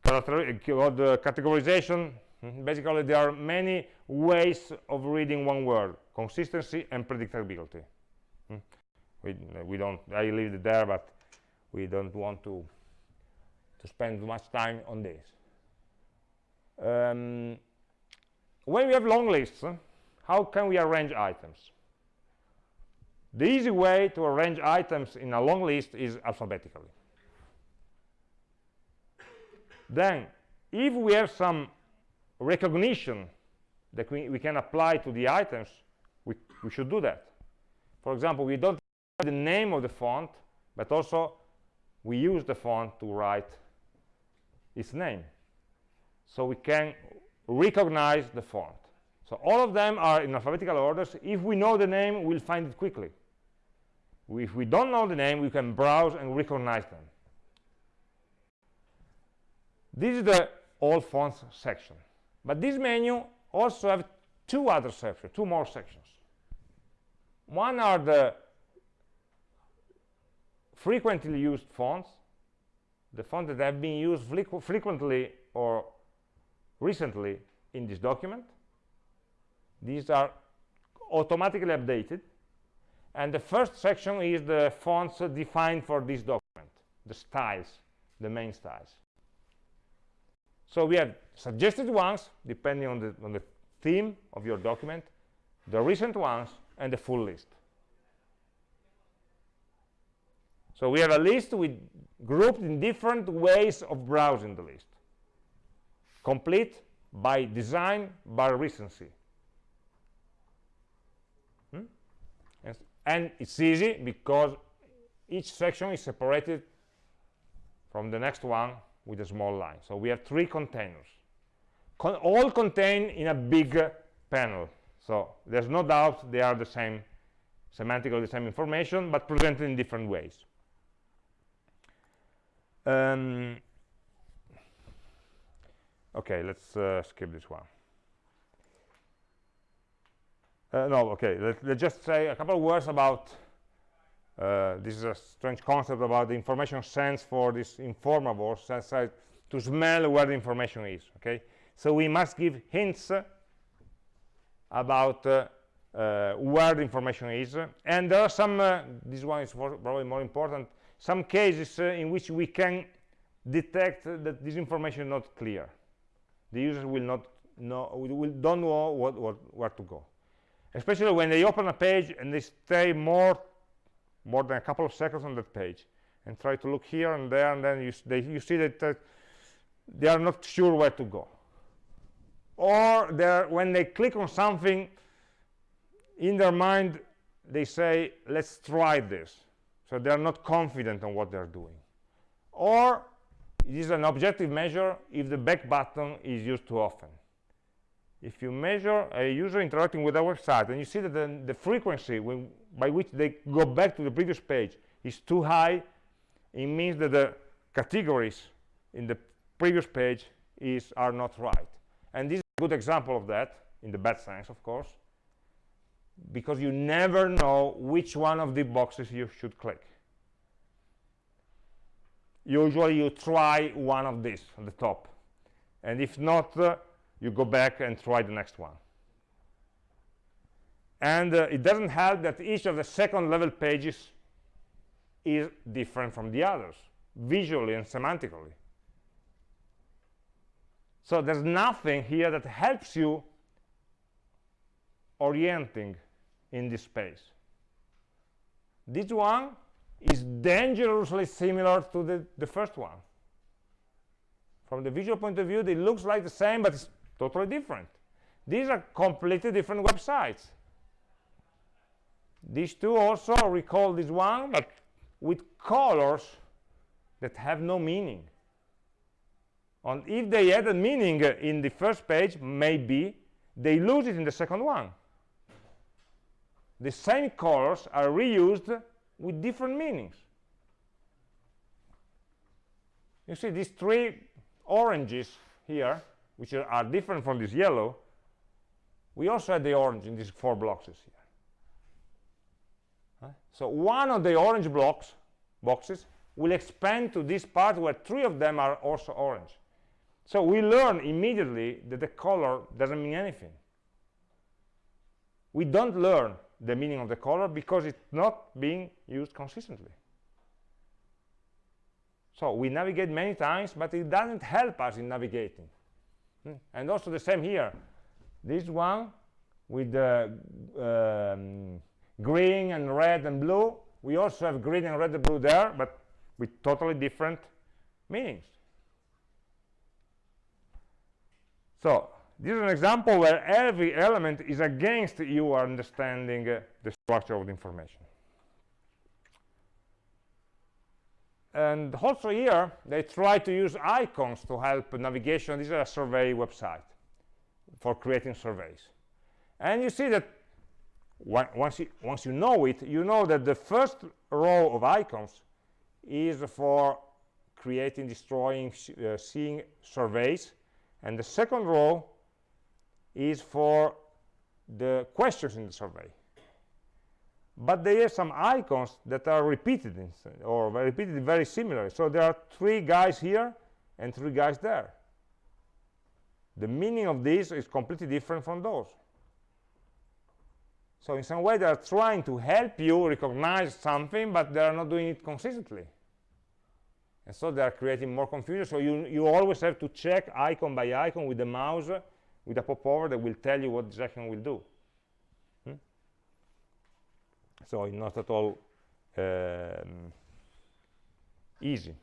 called uh, categorization. Hmm, basically there are many ways of reading one word consistency and predictability. Hmm. we, we don't i leave it there but we don't want to to spend much time on this. Um, when we have long lists how can we arrange items? The easy way to arrange items in a long list is alphabetically. Then if we have some recognition that we, we can apply to the items we, we should do that. For example we don't have the name of the font but also we use the font to write its name. So we can recognize the font so all of them are in alphabetical orders if we know the name we'll find it quickly if we don't know the name we can browse and recognize them this is the all fonts section. But this menu also have two other sections, two more sections. One are the frequently used fonts, the fonts that have been used frequently or recently in this document. These are automatically updated. And the first section is the fonts defined for this document, the styles, the main styles. So we have suggested ones, depending on the, on the theme of your document, the recent ones, and the full list. So we have a list with grouped in different ways of browsing the list. Complete by design, by recency. Hmm? Yes. And it's easy because each section is separated from the next one with a small line. So we have three containers, Con all contained in a big panel. So there's no doubt they are the same, semantically the same information, but presented in different ways. Um, okay, let's uh, skip this one. Uh, no, okay, let, us just say a couple of words about uh, this is a strange concept about the information scent for this informavore sense to smell where the information is okay? So we must give hints about uh, uh, where the information is and there are some uh, this one is probably more important some cases uh, in which we can detect that this information is not clear. The user will not know will don't know what, what where to go especially when they open a page and they stay more more than a couple of seconds on that page and try to look here and there and then you, they, you see that uh, they are not sure where to go. Or when they click on something in their mind they say let's try this. So they're not confident on what they're doing. Or it is an objective measure if the back button is used too often if you measure a user interacting with our website and you see that the, the frequency when, by which they go back to the previous page is too high it means that the categories in the previous page is are not right. And this is a good example of that in the bad sense of course because you never know which one of the boxes you should click. Usually you try one of these on the top. And if not uh, you go back and try the next one. And uh, it doesn't help that each of the second level pages is different from the others visually and semantically. So there's nothing here that helps you orienting in this space. This one is dangerously similar to the, the first one. From the visual point of view it looks like the same but it's totally different. These are completely different websites. These two also recall this one but with colors that have no meaning. And if they had a meaning uh, in the first page maybe they lose it in the second one. The same colors are reused with different meanings. You see these three oranges here which are, different from this yellow we also had the orange in these four blocks here so one of the orange blocks boxes will expand to this part where three of them are also orange. So we learn immediately that the color doesn't mean anything. We don't learn the meaning of the color because it's not being used consistently. So we navigate many times but it doesn't help us in navigating hmm. and also the same here. This one with the um, green and red and blue. We also have green and red and blue there but with totally different meanings. So this is an example where every element is against you understanding uh, the structure of the information and also here they try to use icons to help navigation. This is a survey website for creating surveys. And you see that once you, once you know it, you know that the first row of icons is for creating, destroying, uh, seeing surveys, and the second row is for the questions in the survey. But there are some icons that are repeated in, or repeated very similarly So there are three guys here and three guys there. The meaning of this is completely different from those. So in some way, they are trying to help you recognize something, but they are not doing it consistently. And so they are creating more confusion. So you, you always have to check icon by icon with the mouse, with a popover that will tell you what this icon will do. Hmm? So it's not at all um, easy.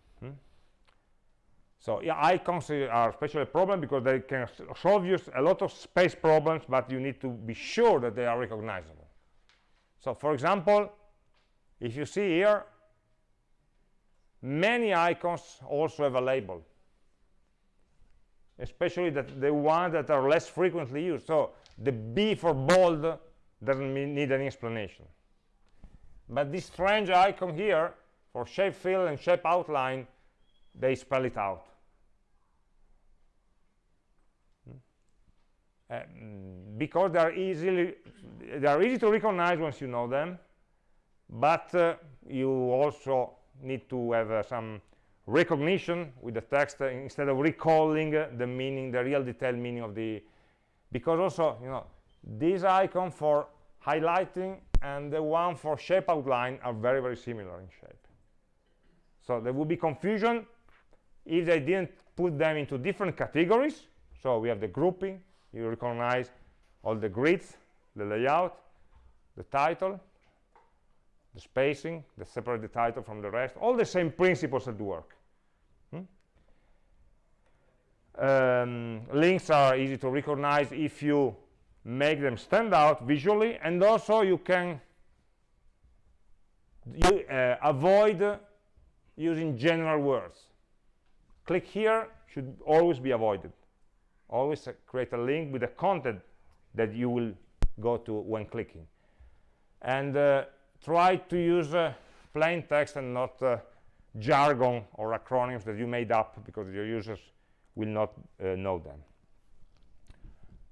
So yeah, icons are especially a problem because they can solve you a lot of space problems, but you need to be sure that they are recognizable. So for example, if you see here, many icons also have a label, especially that the ones that are less frequently used. So the B for bold doesn't need any explanation. But this strange icon here for shape fill and shape outline, they spell it out. Uh, because they are easily they are easy to recognize once you know them but uh, you also need to have uh, some recognition with the text uh, instead of recalling uh, the meaning the real detailed meaning of the because also you know this icon for highlighting and the one for shape outline are very very similar in shape so there would be confusion if they didn't put them into different categories so we have the grouping you recognize all the grids the layout, the title, the spacing, the separate the title from the rest, all the same principles at work. Hmm? Um, links are easy to recognize if you make them stand out visually, and also you can you, uh, avoid using general words. Click here should always be avoided. Always uh, create a link with the content that you will go to when clicking. And uh, try to use uh, plain text and not uh, jargon or acronyms that you made up because your users will not know them.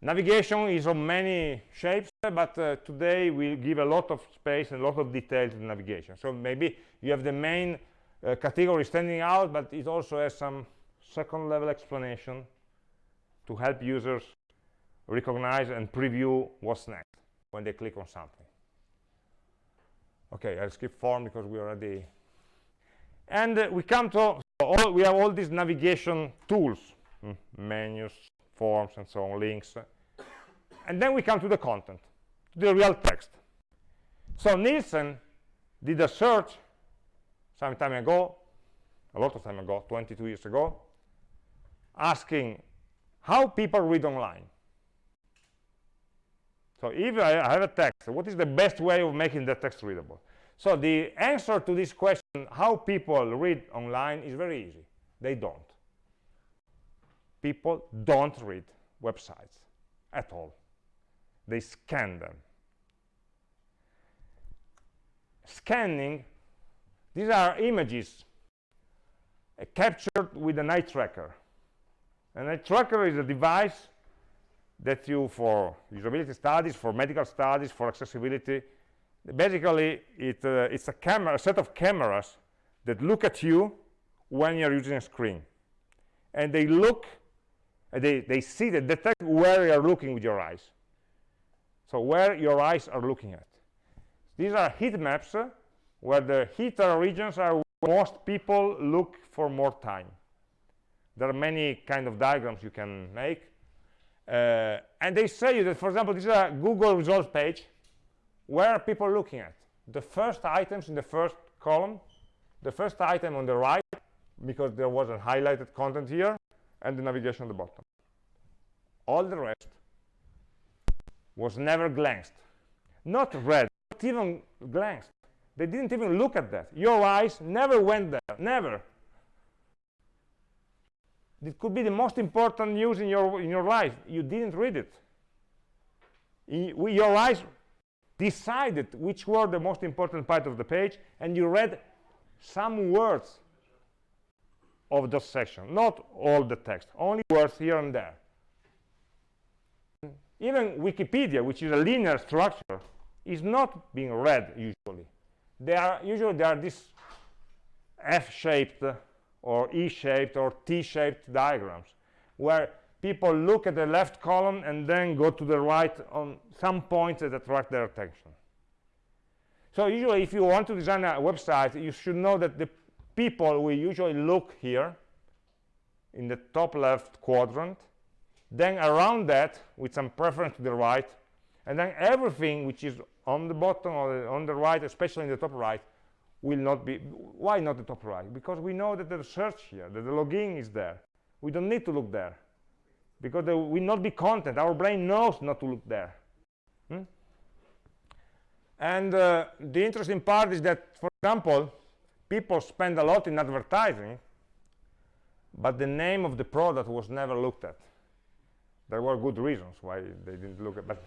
Navigation is of many shapes, but uh, today we give a lot of space and a lot of detail to navigation. So maybe you have the main uh, category standing out, but it also has some second level explanation to help users recognize and preview what's next when they click on something. Okay, I'll skip form because we already... And uh, we come to, all, we have all these navigation tools, mm, menus, forms, and so on, links. And then we come to the content, to the real text. So Nielsen did a search some time ago, a lot of time ago, 22 years ago, asking how people read online. So if I have a text, what is the best way of making that text readable? So the answer to this question, how people read online, is very easy. They don't. People don't read websites at all. They scan them. Scanning, these are images uh, captured with an eye tracker. An eye tracker is a device that you, for usability studies, for medical studies, for accessibility, basically it, uh, it's a camera, a set of cameras that look at you when you're using a screen. And they look, uh, they, they see, they detect where you're looking with your eyes. So where your eyes are looking at. These are heat maps uh, where the heater regions are most people look for more time. There are many kind of diagrams you can make. Uh, and they say you that, for example, this is a Google results page. Where are people looking at? The first items in the first column, the first item on the right, because there was a highlighted content here, and the navigation at the bottom. All the rest was never glanced. Not read, not even glanced. They didn't even look at that. Your eyes never went there, never. It could be the most important news in your in your life. You didn't read it. Your eyes decided which were the most important part of the page, and you read some words of the section, not all the text, only words here and there. Even Wikipedia, which is a linear structure, is not being read usually. They are usually they are this F-shaped or E-shaped or T-shaped diagrams where people look at the left column and then go to the right on some points that attract their attention. So usually if you want to design a website, you should know that the people will usually look here in the top left quadrant, then around that with some preference to the right, and then everything which is on the bottom or on the right, especially in the top right, will not be why not the top right? Because we know that the search here that the login is there. We don't need to look there because there will not be content. Our brain knows not to look there. Hmm? and uh, the interesting part is that for example people spend a lot in advertising but the name of the product was never looked at. There were good reasons why they didn't look at but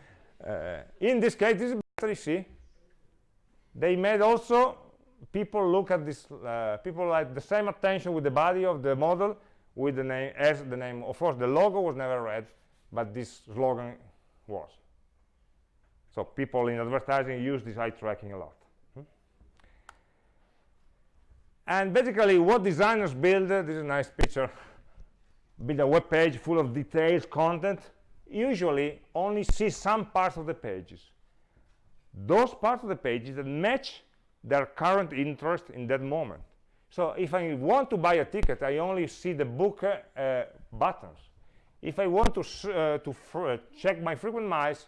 uh, in this case this is better see. They made also people look at this uh, people like the same attention with the body of the model with the name as the name. Of course the logo was never read but this slogan was. So people in advertising use this eye tracking a lot hmm? And basically what designers build uh, this is a nice picture build a web page full of details content usually only see some parts of the pages those parts of the pages that match their current interest in that moment. So if I want to buy a ticket, I only see the book uh, buttons. If I want to, uh, to uh, check my frequent miles,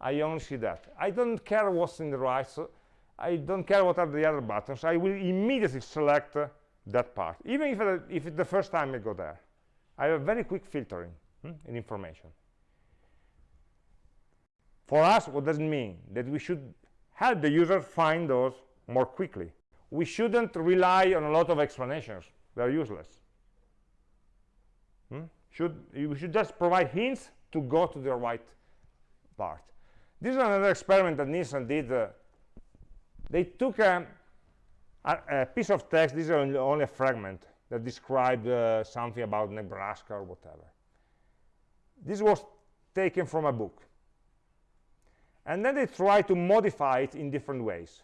I only see that. I don't care what's in the right, so I don't care what are the other buttons. I will immediately select uh, that part, even if, uh, if it's the first time I go there. I have very quick filtering hmm, in information. For us, what does it mean? That we should help the user find those more quickly. We shouldn't rely on a lot of explanations. They're useless. Hmm? Should, we should just provide hints to go to the right part. This is another experiment that Nielsen did. Uh, they took a, a, a, piece of text, this is only, a fragment, that described uh, something about Nebraska or whatever. This was taken from a book. And then they tried to modify it in different ways.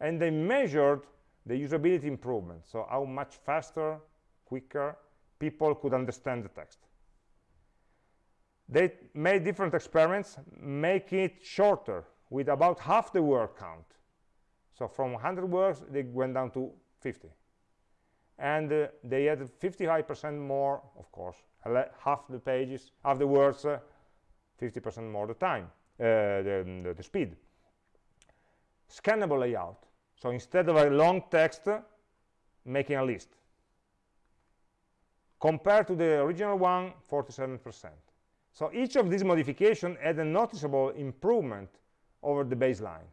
And they measured the usability improvement, so how much faster, quicker people could understand the text. They made different experiments, make it shorter with about half the word count. So from 100 words, they went down to 50. And uh, they had 55% more, of course, half the pages, half the words, 50% uh, more the time, uh, the, the, the speed. Scannable layout. So instead of a long text, making a list. Compared to the original one, 47%. So each of these modifications had a noticeable improvement over the baseline.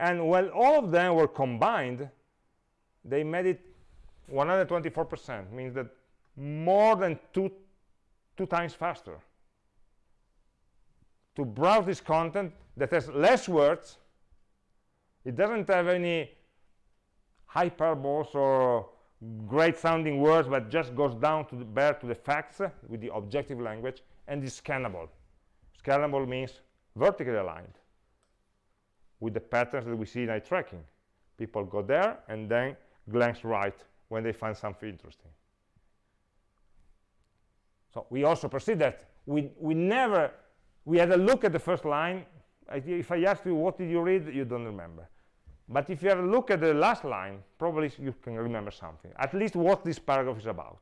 And when all of them were combined, they made it 124%, means that more than two, two times faster. To browse this content that has less words, it doesn't have any hyperboles or great sounding words, but just goes down to the bare to the facts with the objective language and is scannable. Scannable means vertically aligned with the patterns that we see in eye tracking. People go there and then glance right when they find something interesting. So we also perceive that we, we never, we had a look at the first line. If I ask you, what did you read? You don't remember. But if you have a look at the last line, probably you can remember something, at least what this paragraph is about.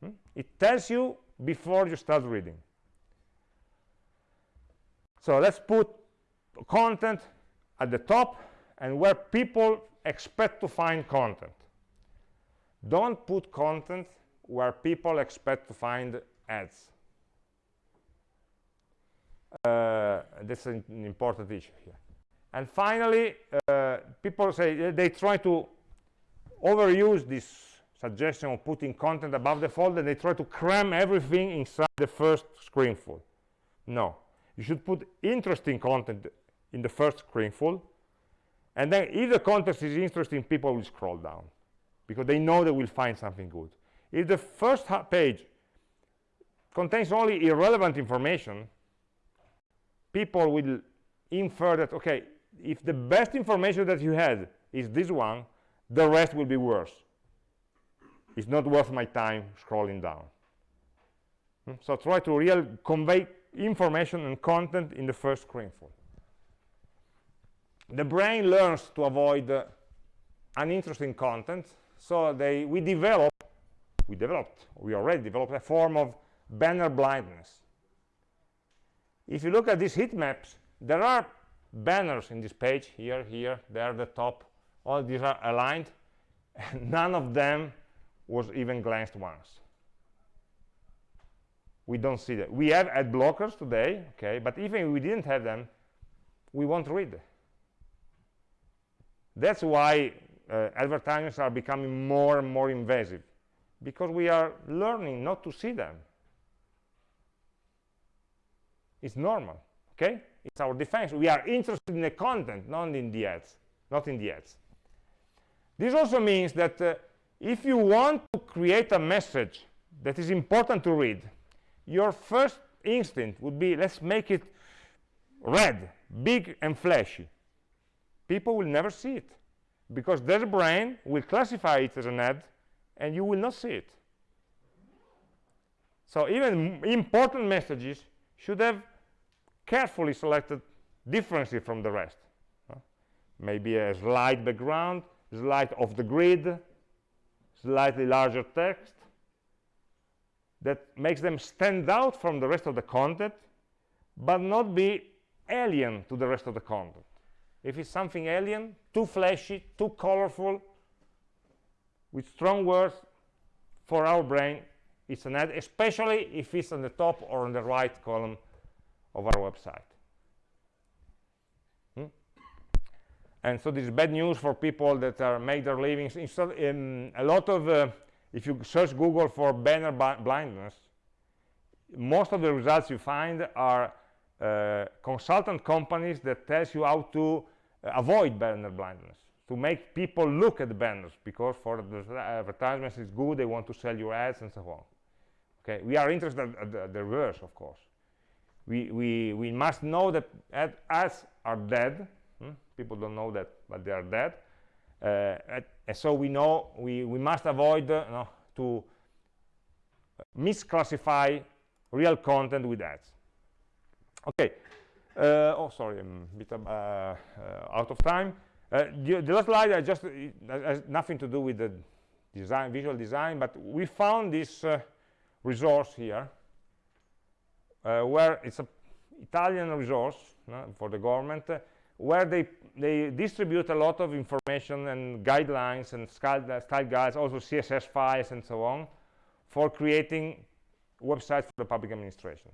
Hmm? It tells you before you start reading. So let's put content at the top and where people expect to find content. Don't put content where people expect to find ads. Uh, an, an, important issue here. And finally, uh, people say they try to overuse this suggestion of putting content above the fold and they try to cram everything inside the first screenful. No, you should put interesting content in the first screenful, and then if the context is interesting, people will scroll down because they know they will find something good. If the first page contains only irrelevant information, people will infer that, okay, if the best information that you had is this one, the rest will be worse it's not worth my time scrolling down. Hmm? So try to really convey information and content in the first screenful. The brain learns to avoid uh, uninteresting content, so they, we develop, we developed, we already developed a form of banner blindness. If you look at these heat maps, there are banners in this page, here, here, there, the top, all these are aligned, and none of them was even glanced once. We don't see that. We have ad blockers today, okay, but even if we didn't have them, we won't read. That's why uh, advertisements are becoming more and more invasive, because we are learning not to see them. It's normal, okay? It's our defense. We are interested in the content, not in the ads, not in the ads. This also means that uh, if you want to create a message that is important to read, your first instinct would be, let's make it red, big and flashy. People will never see it because their brain will classify it as an ad and you will not see it. So even important messages should have carefully selected differences from the rest. Uh, maybe a slide background, slide of the grid, slightly larger text that makes them stand out from the rest of the content but not be alien to the rest of the content. If it's something alien, too flashy, too colorful, with strong words, for our brain, it's an ad, especially if it's on the top or on the right column of our website. Hmm? And so this is bad news for people that are make their livings. Instead, um, a lot of, uh, if you search Google for banner blindness, most of the results you find are uh, consultant companies that tells you how to avoid banner blindness to make people look at the banners because for the advertisements it's good they want to sell your ads and so on. Okay? We are interested at the, the reverse of course. We we we must know that ad, ads are dead hmm? people don't know that but they are dead. Uh, and so we know we we must avoid uh, to misclassify real content with ads. Okay. uh, oh sorry i'm a bit uh, uh, out of time uh, the, the, last slide I just has nothing to do with the design, visual design, but we found this uh, resource here, uh, where it's an Italian resource for the government, uh, where they they distribute a lot of information and guidelines and style, style guides, also CSS files and so on, for creating websites for the public administration.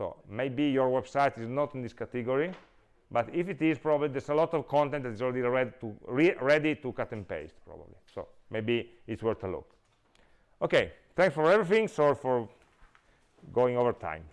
So maybe your website is not in this category, but if it is probably there's a lot of content that is already ready to re ready to cut and paste probably. So maybe it's worth a look. Okay thanks for everything. Sorry for going over time